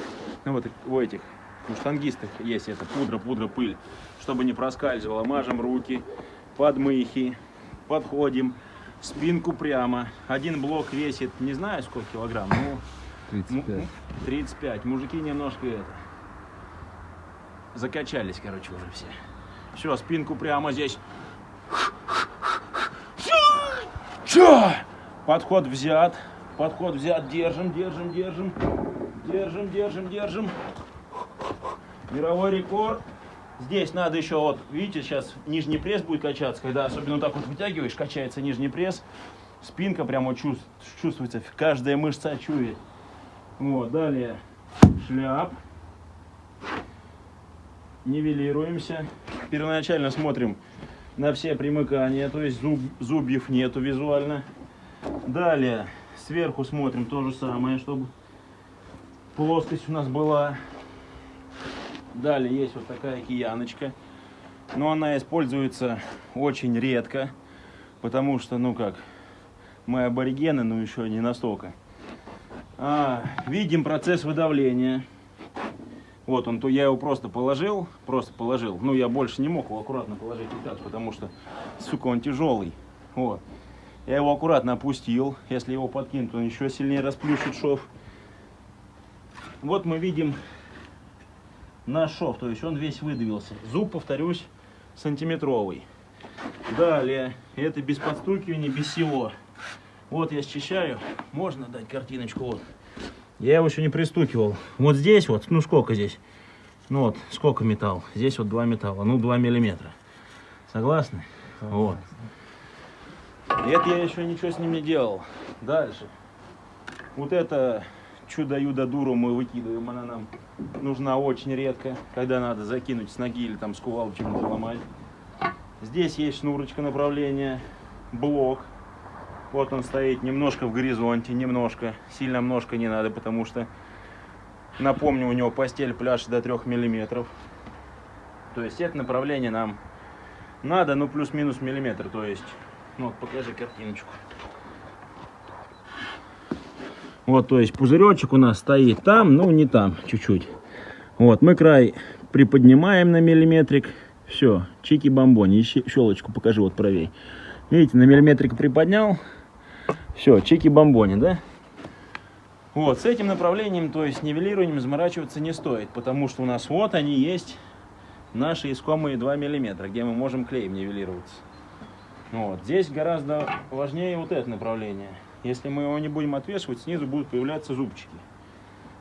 ну, вот у этих у штангистов есть это пудра, пудра, пыль, чтобы не проскальзывало. Мажем руки, подмыхи, подходим, спинку прямо. Один блок весит, не знаю сколько килограмм, ну 35. 35. Мужики немножко это закачались, короче, уже все. Все, спинку прямо здесь. Чё? Подход взят. Подход взят. Держим, держим, держим. Держим, держим, держим. Мировой рекорд. Здесь надо еще, вот, видите, сейчас нижний пресс будет качаться, когда особенно вот так вот вытягиваешь, качается нижний пресс. Спинка прямо чувств- чувствуется, каждая мышца чует. Вот, далее шляп. Нивелируемся. Первоначально смотрим на все примыкания, то есть зуб, зубьев нету визуально. Далее сверху смотрим то же самое, чтобы плоскость у нас была. Далее есть вот такая кияночка. Но она используется очень редко, потому что, ну как, мы аборигены, но еще не настолько. А, видим процесс выдавления. Вот он, то я его просто положил, просто положил. Ну, я больше не мог его аккуратно положить вот так, потому что, сука, он тяжелый. Вот. Я его аккуратно опустил. Если его подкинуть, он еще сильнее расплющит шов. Вот мы видим наш шов, то есть он весь выдавился. Зуб, повторюсь, сантиметровый. Далее, это без подстукивания, без всего. Вот я счищаю, можно дать картиночку, вот. Я его еще не пристукивал. Вот здесь вот, ну сколько здесь? Ну вот, сколько металл? Здесь вот два металла, ну 2 миллиметра. Согласны? Вот. Это я еще ничего с ним не делал. Дальше. Вот это чудо-юдо дуру мы выкидываем, она нам нужна очень редко, когда надо закинуть с ноги или там с кувалды чему-то ломать. Здесь есть шнурочка направления, блок. Вот он стоит немножко в горизонте, немножко. Сильно немножко не надо, потому что, напомню, у него постель пляж до 3 миллиметров. То есть это направление нам надо, ну плюс-минус миллиметр. То есть, ну вот покажи картиночку. Вот, то есть пузыречек у нас стоит там, ну не там, чуть-чуть. Вот, мы край приподнимаем на миллиметрик. Все, чики-бомбони. Щелочку покажи вот правей. Видите, на миллиметрик приподнял. Все, чики-бомбони, да? Вот, с этим направлением, то есть нивелированием заморачиваться не стоит, потому что у нас вот они есть, наши искомые 2 миллиметра, где мы можем клеем нивелироваться. Вот. Здесь гораздо важнее вот это направление. Если мы его не будем отвешивать, снизу будут появляться зубчики.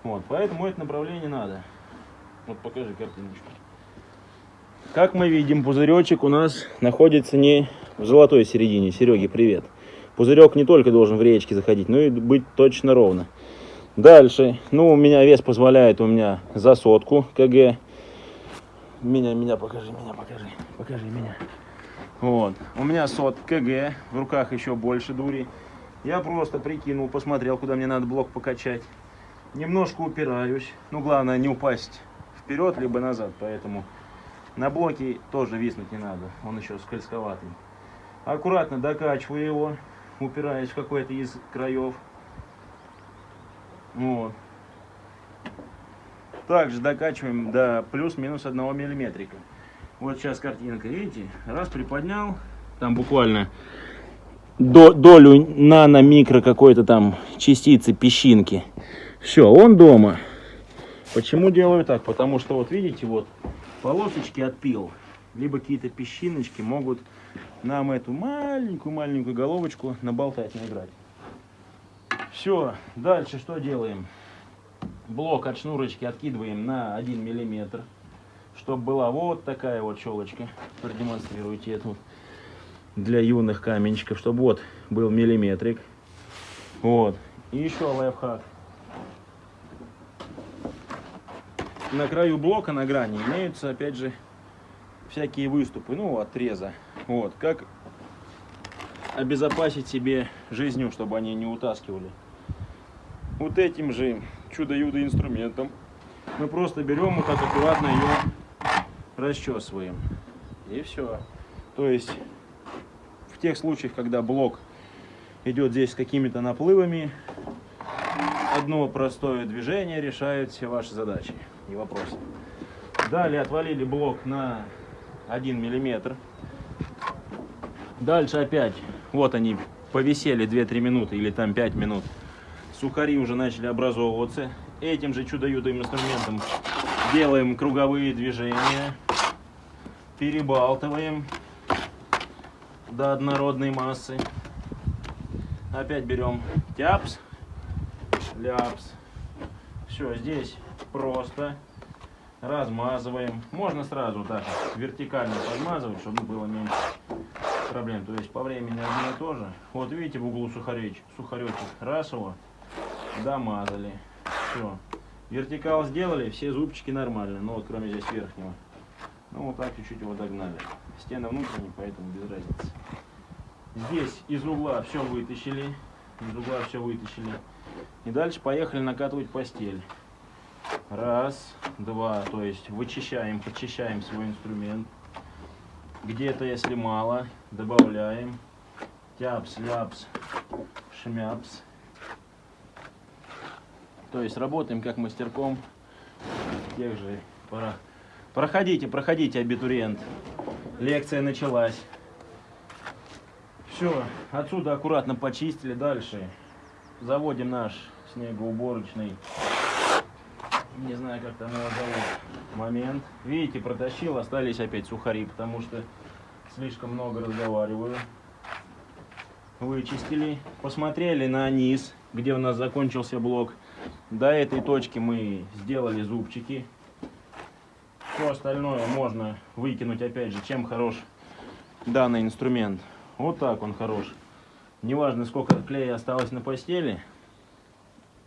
Вот, поэтому это направление надо. Вот покажи картиночку. Как мы видим, пузыречек у нас находится не в золотой середине. Сереги, привет. Пузырек не только должен в речке заходить, но и быть точно ровно. Дальше, ну, у меня вес позволяет, у меня за сотку кг. Меня, меня покажи, меня покажи, покажи меня. Вот, у меня сот кг, в руках еще больше дури. Я просто прикинул, посмотрел, куда мне надо блок покачать. Немножко упираюсь, ну, главное не упасть вперед, либо назад, поэтому на блоке тоже виснуть не надо, он еще скользковатый. Аккуратно докачиваю его, упираясь в какой-то из краев. Вот. Также докачиваем до плюс-минус 1 миллиметрика. Вот сейчас картинка, видите? Раз приподнял, там буквально до, долю нано-микро какой-то там частицы, песчинки. Все, он дома. Почему делаю так? Потому что вот видите, вот полосочки от пил, либо какие-то песчиночки могут нам эту маленькую-маленькую головочку наболтать, наиграть. Все, дальше что делаем? Блок от шнурочки откидываем на 1 миллиметр, чтобы была вот такая вот щелочка. Продемонстрируйте эту для юных каменщиков, чтобы вот был миллиметрик. Вот. И еще лайфхак. На краю блока, на грани, имеются, опять же, всякие выступы, ну, отреза. Вот, как обезопасить себе жизнью, чтобы они не утаскивали. Вот этим же чудо-юдо инструментом мы просто берем вот так аккуратно ее расчесываем. И все. То есть в тех случаях, когда блок идет здесь с какими-то наплывами, одно простое движение решает все ваши задачи не вопрос. Далее отвалили блок на 1 миллиметр. Дальше опять, вот они повисели 2-3 минуты или там 5 минут. Сухари уже начали образовываться. Этим же чудо-юдым инструментом делаем круговые движения. Перебалтываем до однородной массы. Опять берем тяпс, ляпс. Все, здесь просто размазываем. Можно сразу так вертикально подмазывать, чтобы было меньше проблем. То есть по времени одно и то же. Вот видите в углу сухаречек, сухаречек. Раз его домазали. Все. Вертикал сделали, все зубчики нормально. Ну вот кроме здесь верхнего. Ну вот так чуть-чуть его догнали. Стены внутренние, поэтому без разницы. Здесь из угла все вытащили. Из угла все вытащили. И дальше поехали накатывать постель. Раз, два, то есть вычищаем, почищаем свой инструмент. Где-то, если мало, добавляем. Тяпс, ляпс, шмяпс. То есть работаем как мастерком. Тех же пора. Проходите, проходите, абитуриент. Лекция началась. Все, отсюда аккуратно почистили. Дальше заводим наш снегоуборочный не знаю, как там его зовут, момент. Видите, протащил, остались опять сухари, потому что слишком много разговариваю. Вычистили, посмотрели на низ, где у нас закончился блок. До этой точки мы сделали зубчики. Все остальное можно выкинуть, опять же, чем хорош данный инструмент. Вот так он хорош. Неважно, сколько клея осталось на постели,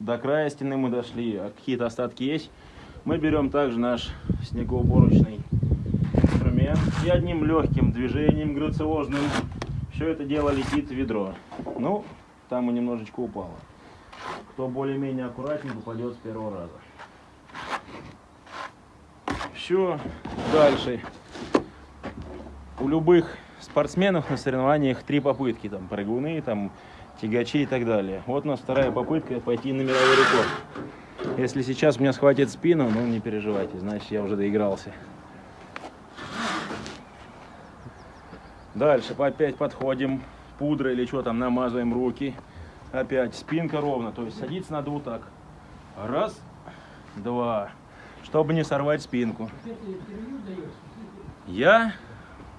до края стены мы дошли, а какие-то остатки есть. Мы берем также наш снегоуборочный инструмент и одним легким движением грациозным все это дело летит в ведро. Ну, там и немножечко упало. Кто более-менее аккуратнее, попадет с первого раза. Все, дальше. У любых спортсменов на соревнованиях три попытки. Там прыгуны, там тягачи и так далее. Вот у нас вторая попытка пойти на мировой рекорд. Если сейчас меня схватит спину, ну не переживайте, значит я уже доигрался. Дальше опять подходим, пудра или что там, намазываем руки. Опять спинка ровно, то есть садиться надо вот так. Раз, два, чтобы не сорвать спинку. Я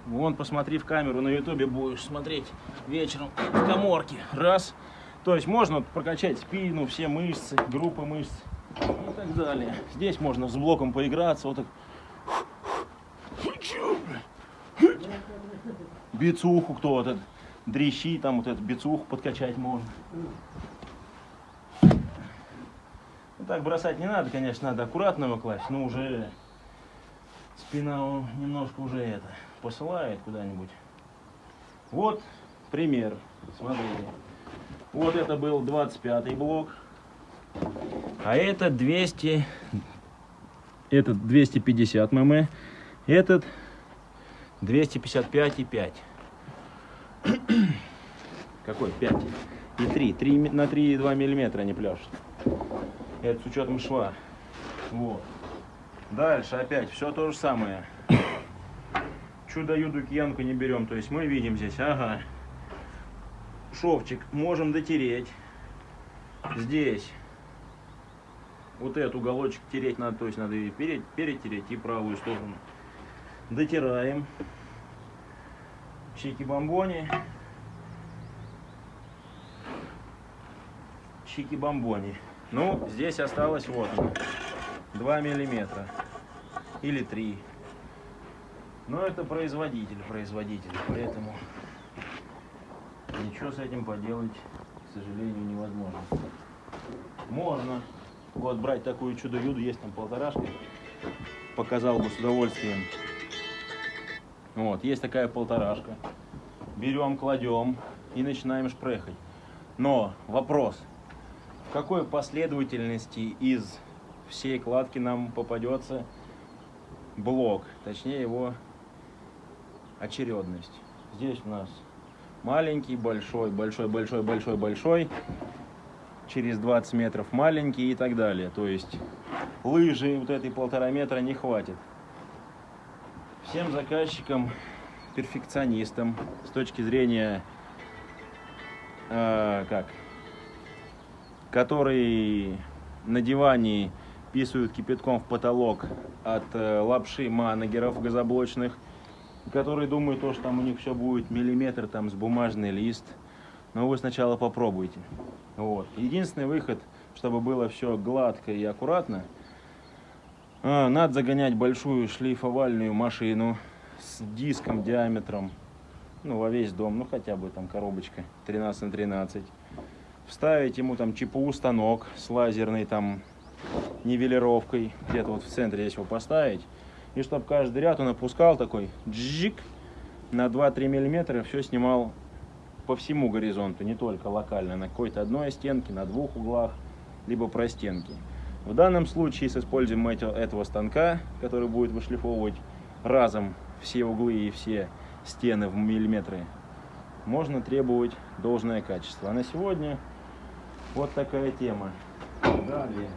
Вон, посмотри в камеру, на ютубе будешь смотреть вечером в коморке. Раз. То есть можно прокачать спину, все мышцы, группы мышц и так далее. Здесь можно с блоком поиграться, вот так. Бицуху кто вот этот, дрищи, там вот эту бицуху подкачать можно. Ну, так бросать не надо, конечно, надо аккуратно его класть, но уже спина немножко уже это посылает куда-нибудь. Вот пример. Смотрите. Вот это был 25 блок. А это 200, этот 250 мм, этот 255,5. Какой? 5 и 3. 3 ми- на 3,2 миллиметра они пляшут. Это с учетом шва. Вот. Дальше опять все то же самое. Чудо-юду киянку не берем. То есть мы видим здесь, ага, шовчик можем дотереть. Здесь вот этот уголочек тереть надо, то есть надо и перед, перетереть и правую сторону. Дотираем. Чики-бомбони. Чики-бомбони. Ну, здесь осталось вот оно, 2 миллиметра или 3. Но это производитель, производитель, поэтому ничего с этим поделать, к сожалению, невозможно. Можно вот брать такую чудо-юду, есть там полторашка, показал бы с удовольствием. Вот, есть такая полторашка. Берем, кладем и начинаем шпрехать. Но вопрос, какой последовательности из всей кладки нам попадется блок, точнее его очередность. Здесь у нас маленький, большой, большой, большой, большой, большой, через 20 метров маленький и так далее. То есть лыжи вот этой полтора метра не хватит. Всем заказчикам, перфекционистам с точки зрения, э, как, которые на диване писают кипятком в потолок от э, лапши манагеров газоблочных, которые думают, то, что там у них все будет миллиметр там с бумажный лист. Но вы сначала попробуйте. Вот. Единственный выход, чтобы было все гладко и аккуратно, а, надо загонять большую шлифовальную машину с диском диаметром, ну, во весь дом, ну, хотя бы там коробочка 13 на 13. Вставить ему там ЧПУ станок с лазерной там нивелировкой, где-то вот в центре здесь его поставить. И чтобы каждый ряд он опускал такой джик на 2-3 миллиметра, все снимал по всему горизонту, не только локально, на какой-то одной стенке, на двух углах, либо простенки. В данном случае с использованием этого станка, который будет вышлифовывать разом все углы и все стены в миллиметры, можно требовать должное качество. А на сегодня вот такая тема. Далее.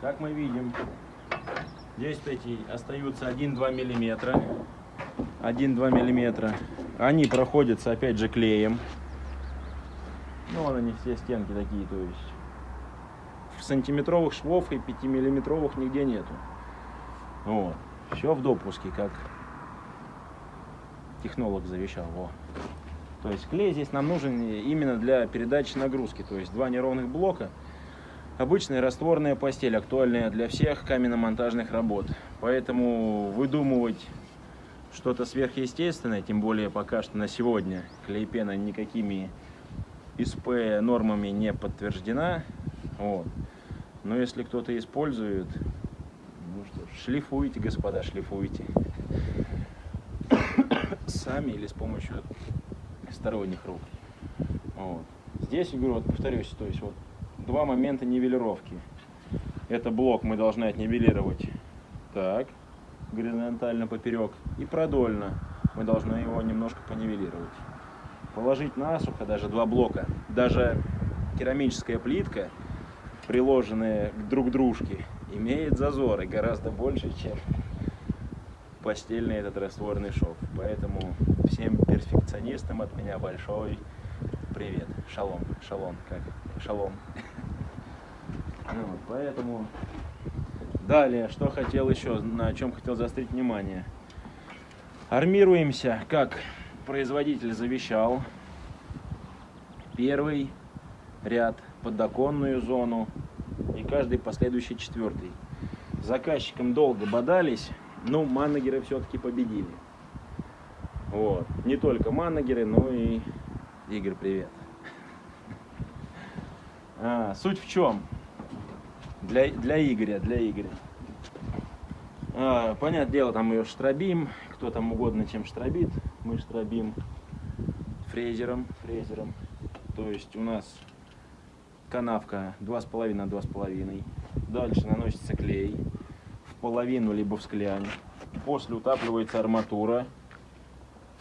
Как мы видим, здесь эти остаются 1-2 миллиметра. 1-2 миллиметра. Они проходятся опять же клеем. Ну, вон они все стенки такие, то есть. Сантиметровых швов и 5 миллиметровых нигде нету. Вот. Все в допуске, как технолог завещал. Во. То есть клей здесь нам нужен именно для передачи нагрузки. То есть два неровных блока. Обычная растворная постель, актуальная для всех каменно-монтажных работ. Поэтому выдумывать что-то сверхъестественное, тем более пока что на сегодня клейпена никакими ИСП нормами не подтверждена. Вот. Но если кто-то использует, ну что ж, шлифуйте, господа, шлифуйте. <coughs> Сами или с помощью сторонних рук. Вот. Здесь, я говорю, вот повторюсь, то есть вот два момента нивелировки. Это блок мы должны отнивелировать так, горизонтально поперек, и продольно мы должны его немножко понивелировать. Положить насухо даже два блока, даже керамическая плитка, приложенная к друг дружке, имеет зазоры гораздо больше, чем постельный этот растворный шов. Поэтому всем перфекционистам от меня большой привет. Шалом, шалом, как? Шалом. <laughs> Ну поэтому далее, что хотел еще, на чем хотел заострить внимание. Армируемся, как производитель завещал. Первый ряд, подоконную зону и каждый последующий четвертый. Заказчиком долго бодались, но манагеры все-таки победили. Вот. Не только манагеры, но и Игорь, привет. А, суть в чем? Для, для Игоря, для Игоря. А, понятное дело, там ее штробим, кто там угодно чем штробит. Мы штробим фрезером, фрезером. То есть у нас канавка 2,5 на 2,5. Дальше наносится клей в половину либо в склянь. После утапливается арматура.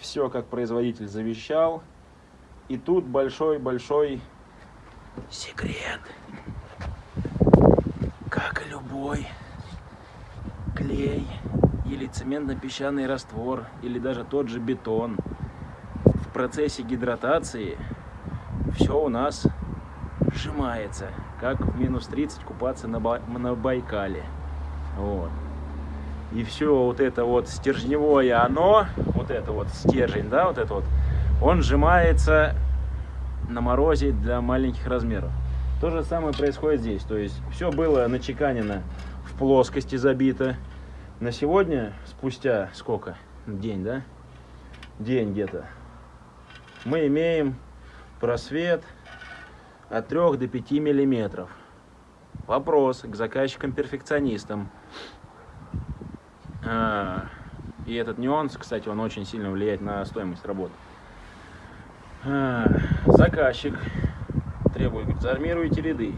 Все как производитель завещал. И тут большой-большой секрет. Как и любой клей или цементно-песчаный раствор, или даже тот же бетон, в процессе гидратации все у нас сжимается, как в минус 30 купаться на, Ба- на Байкале. Вот. И все вот это вот стержневое оно, вот это вот стержень, да, вот это вот, он сжимается на морозе для маленьких размеров. То же самое происходит здесь. То есть все было начеканено в плоскости забито. На сегодня, спустя сколько? День, да? День где-то. Мы имеем просвет от 3 до 5 миллиметров. Вопрос к заказчикам-перфекционистам. А, И этот нюанс, кстати, он очень сильно влияет на стоимость работы. А, Заказчик требует, говорит, заармируйте ряды.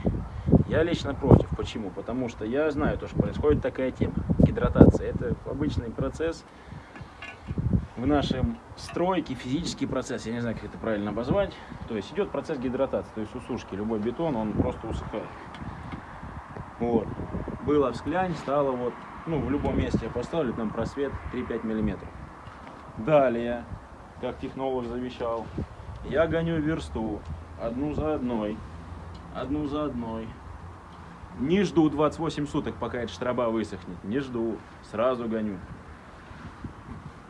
Я лично против. Почему? Потому что я знаю, то, что происходит такая тема. Гидратация. Это обычный процесс в нашем стройке, физический процесс. Я не знаю, как это правильно обозвать. То есть идет процесс гидратации, то есть усушки. Любой бетон, он просто усыхает. Вот. Было в склянь, стало вот, ну, в любом месте я поставлю, там просвет 3-5 миллиметров. Далее, как технолог завещал, я гоню версту одну за одной, одну за одной. Не жду 28 суток, пока эта штраба высохнет. Не жду, сразу гоню.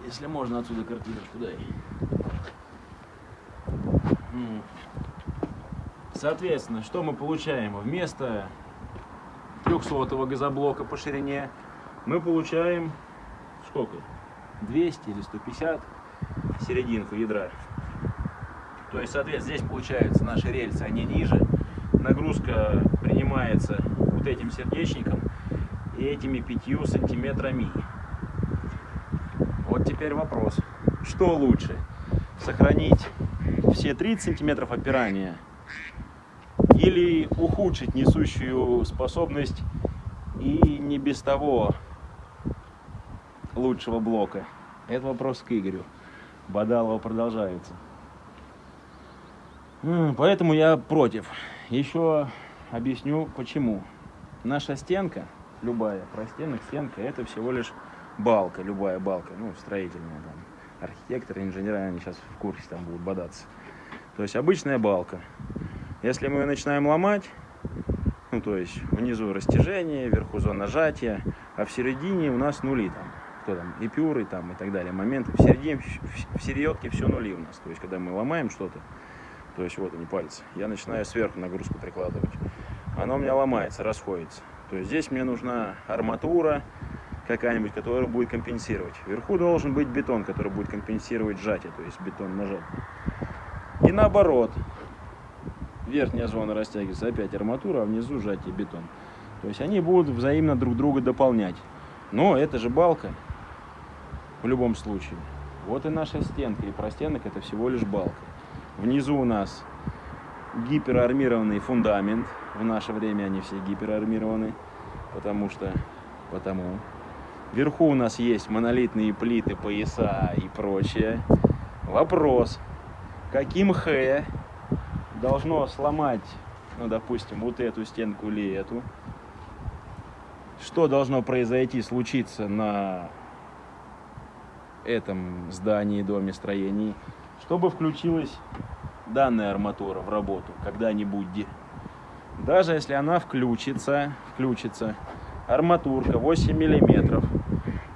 Если можно отсюда картиночку дай. Соответственно, что мы получаем? Вместо 300 газоблока по ширине мы получаем сколько? 200 или 150 серединку ядра. То есть, соответственно, здесь получается наши рельсы, они ниже. Нагрузка принимается вот этим сердечником и этими пятью сантиметрами. Вот теперь вопрос. Что лучше? Сохранить все 30 сантиметров опирания или ухудшить несущую способность и не без того лучшего блока? Это вопрос к Игорю. Бадалова продолжается. Поэтому я против. Еще объясню почему. Наша стенка, любая простенок, стенка, это всего лишь балка, любая балка, ну, строительная там. Архитекторы, инженеры, они сейчас в курсе там будут бодаться. То есть обычная балка. Если мы ее начинаем ломать, ну, то есть внизу растяжение, вверху зона нажатия, а в середине у нас нули там. Кто там, эпюры там и так далее. Моменты. В середине, в- середке все нули у нас. То есть, когда мы ломаем что-то, то есть вот они пальцы, я начинаю сверху нагрузку прикладывать. Оно у меня ломается, расходится. То есть здесь мне нужна арматура какая-нибудь, которая будет компенсировать. Вверху должен быть бетон, который будет компенсировать сжатие, то есть бетон нажать. И наоборот. Верхняя зона растягивается, опять арматура, а внизу сжатие бетон. То есть они будут взаимно друг друга дополнять. Но это же балка в любом случае. Вот и наша стенка. И простенок это всего лишь балка. Внизу у нас гиперармированный фундамент. В наше время они все гиперармированы, потому что потому. Вверху у нас есть монолитные плиты, пояса и прочее. Вопрос, каким Х должно сломать, ну, допустим, вот эту стенку или эту? Что должно произойти, случиться на этом здании, доме, строении, чтобы включилась данная арматура в работу когда-нибудь. Даже если она включится, включится, арматурка 8 миллиметров,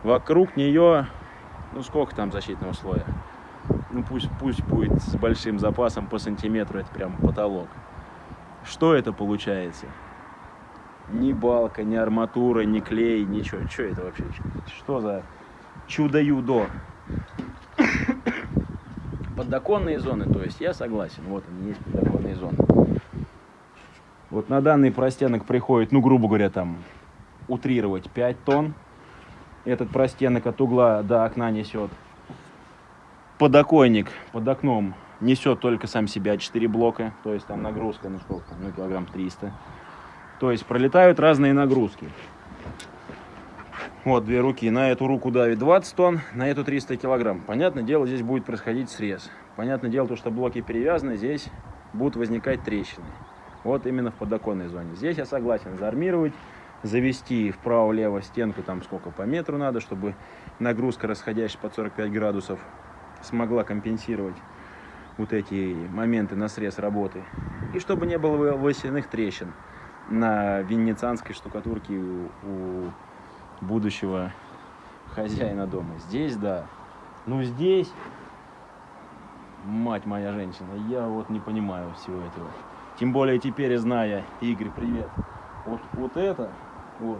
вокруг нее Ну сколько там защитного слоя? Ну пусть, пусть будет с большим запасом по сантиметру, это прям потолок. Что это получается? Ни балка, ни арматура, ни клей, ничего. Что это вообще? Что за чудо-юдо? Подоконные зоны, то есть я согласен, вот они есть подоконные зоны. Вот на данный простенок приходит, ну, грубо говоря, там, утрировать 5 тонн. Этот простенок от угла до окна несет. Подоконник под окном несет только сам себя 4 блока, то есть там нагрузка, ну сколько ну килограмм 300. То есть пролетают разные нагрузки. Вот две руки. На эту руку давит 20 тонн, на эту 300 килограмм. Понятное дело, здесь будет происходить срез. Понятное дело, то, что блоки перевязаны, здесь будут возникать трещины. Вот именно в подоконной зоне. Здесь я согласен заармировать, завести вправо-лево стенку, там сколько по метру надо, чтобы нагрузка, расходящаяся под 45 градусов, смогла компенсировать вот эти моменты на срез работы. И чтобы не было восьяных трещин на венецианской штукатурке у, у будущего хозяина дома. Здесь, да. Ну, здесь, мать моя женщина, я вот не понимаю всего этого. Тем более теперь, зная, Игорь, привет, вот, вот это, вот,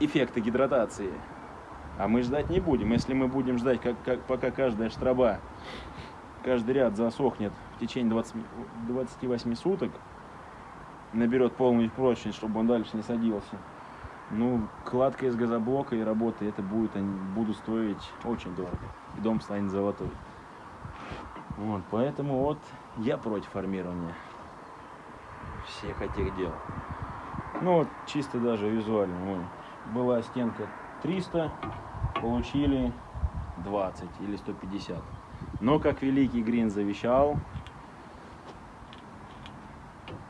эффекты гидратации. А мы ждать не будем. Если мы будем ждать, как, как, пока каждая штраба, каждый ряд засохнет в течение 20, 28 суток, наберет полную прочность, чтобы он дальше не садился, ну, кладка из газоблока и работа, это будет, они будут стоить очень дорого. И дом станет золотой. Вот, поэтому вот я против формирования всех этих дел. Ну, вот чисто даже визуально. Вон, была стенка 300, получили 20 или 150. Но, как великий Грин завещал,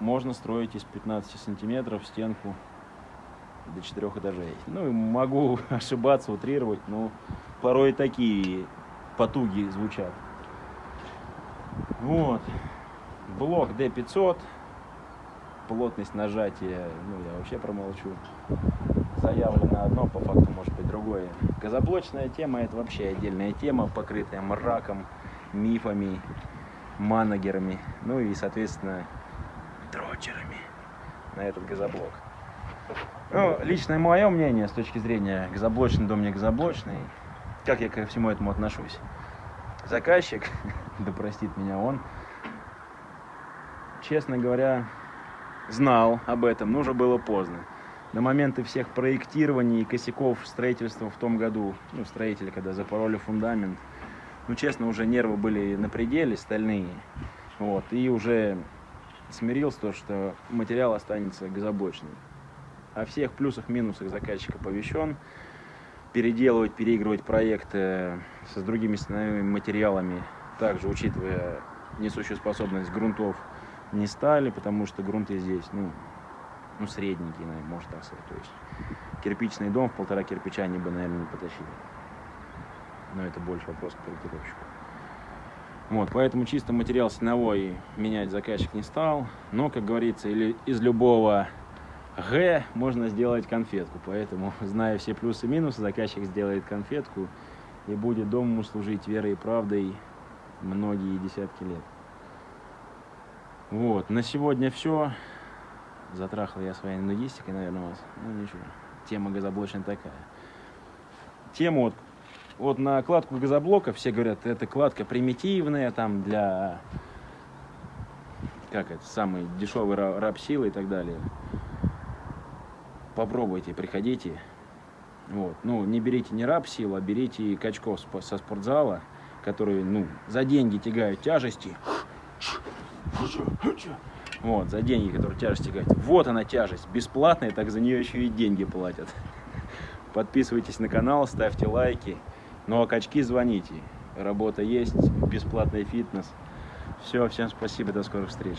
можно строить из 15 сантиметров стенку до четырех этажей. Ну, могу <laughs> ошибаться, утрировать, но порой такие потуги звучат. Вот. Блок D500. Плотность нажатия, ну, я вообще промолчу. Заявлено одно, по факту может быть другое. Газоблочная тема это вообще отдельная тема, покрытая мраком, мифами, манагерами, ну и, соответственно, дрочерами на этот газоблок. Ну, личное мое мнение с точки зрения газоблочный дом не газоблочный, как я ко всему этому отношусь. Заказчик, <laughs> да простит меня он, честно говоря, знал об этом, но уже было поздно. До момента всех проектирований и косяков строительства в том году, ну, строители, когда запороли фундамент, ну, честно, уже нервы были на пределе, стальные, вот, и уже смирился то, что материал останется газоблочным. О всех плюсах, минусах заказчик оповещен. Переделывать, переигрывать проекты с другими стеновыми материалами, также учитывая несущую способность грунтов, не стали, потому что грунты здесь, ну, ну средненькие, наверное, можно так сказать. То есть кирпичный дом в полтора кирпича они бы, наверное, не потащили. Но это больше вопрос к проектировщику. Вот, поэтому чисто материал стеновой менять заказчик не стал. Но, как говорится, или из любого Г можно сделать конфетку. Поэтому, <laughs> зная все плюсы и минусы, заказчик сделает конфетку и будет дому служить верой и правдой многие десятки лет. Вот, на сегодня все. Затрахал я своей нудистикой, наверное, вас. Ну ничего, тема газоблочная такая. Тема вот, вот на кладку газоблока все говорят, это кладка примитивная, там для, как это, самый дешевый раб силы и так далее. Попробуйте, приходите. Вот. Ну, не берите не раб силу, а берите качков со спортзала, которые, ну, за деньги тягают тяжести. Вот, за деньги, которые тяжесть тягают. Вот она тяжесть, бесплатная, так за нее еще и деньги платят. Подписывайтесь на канал, ставьте лайки. Ну а качки звоните. Работа есть, бесплатный фитнес. Все, всем спасибо, до скорых встреч.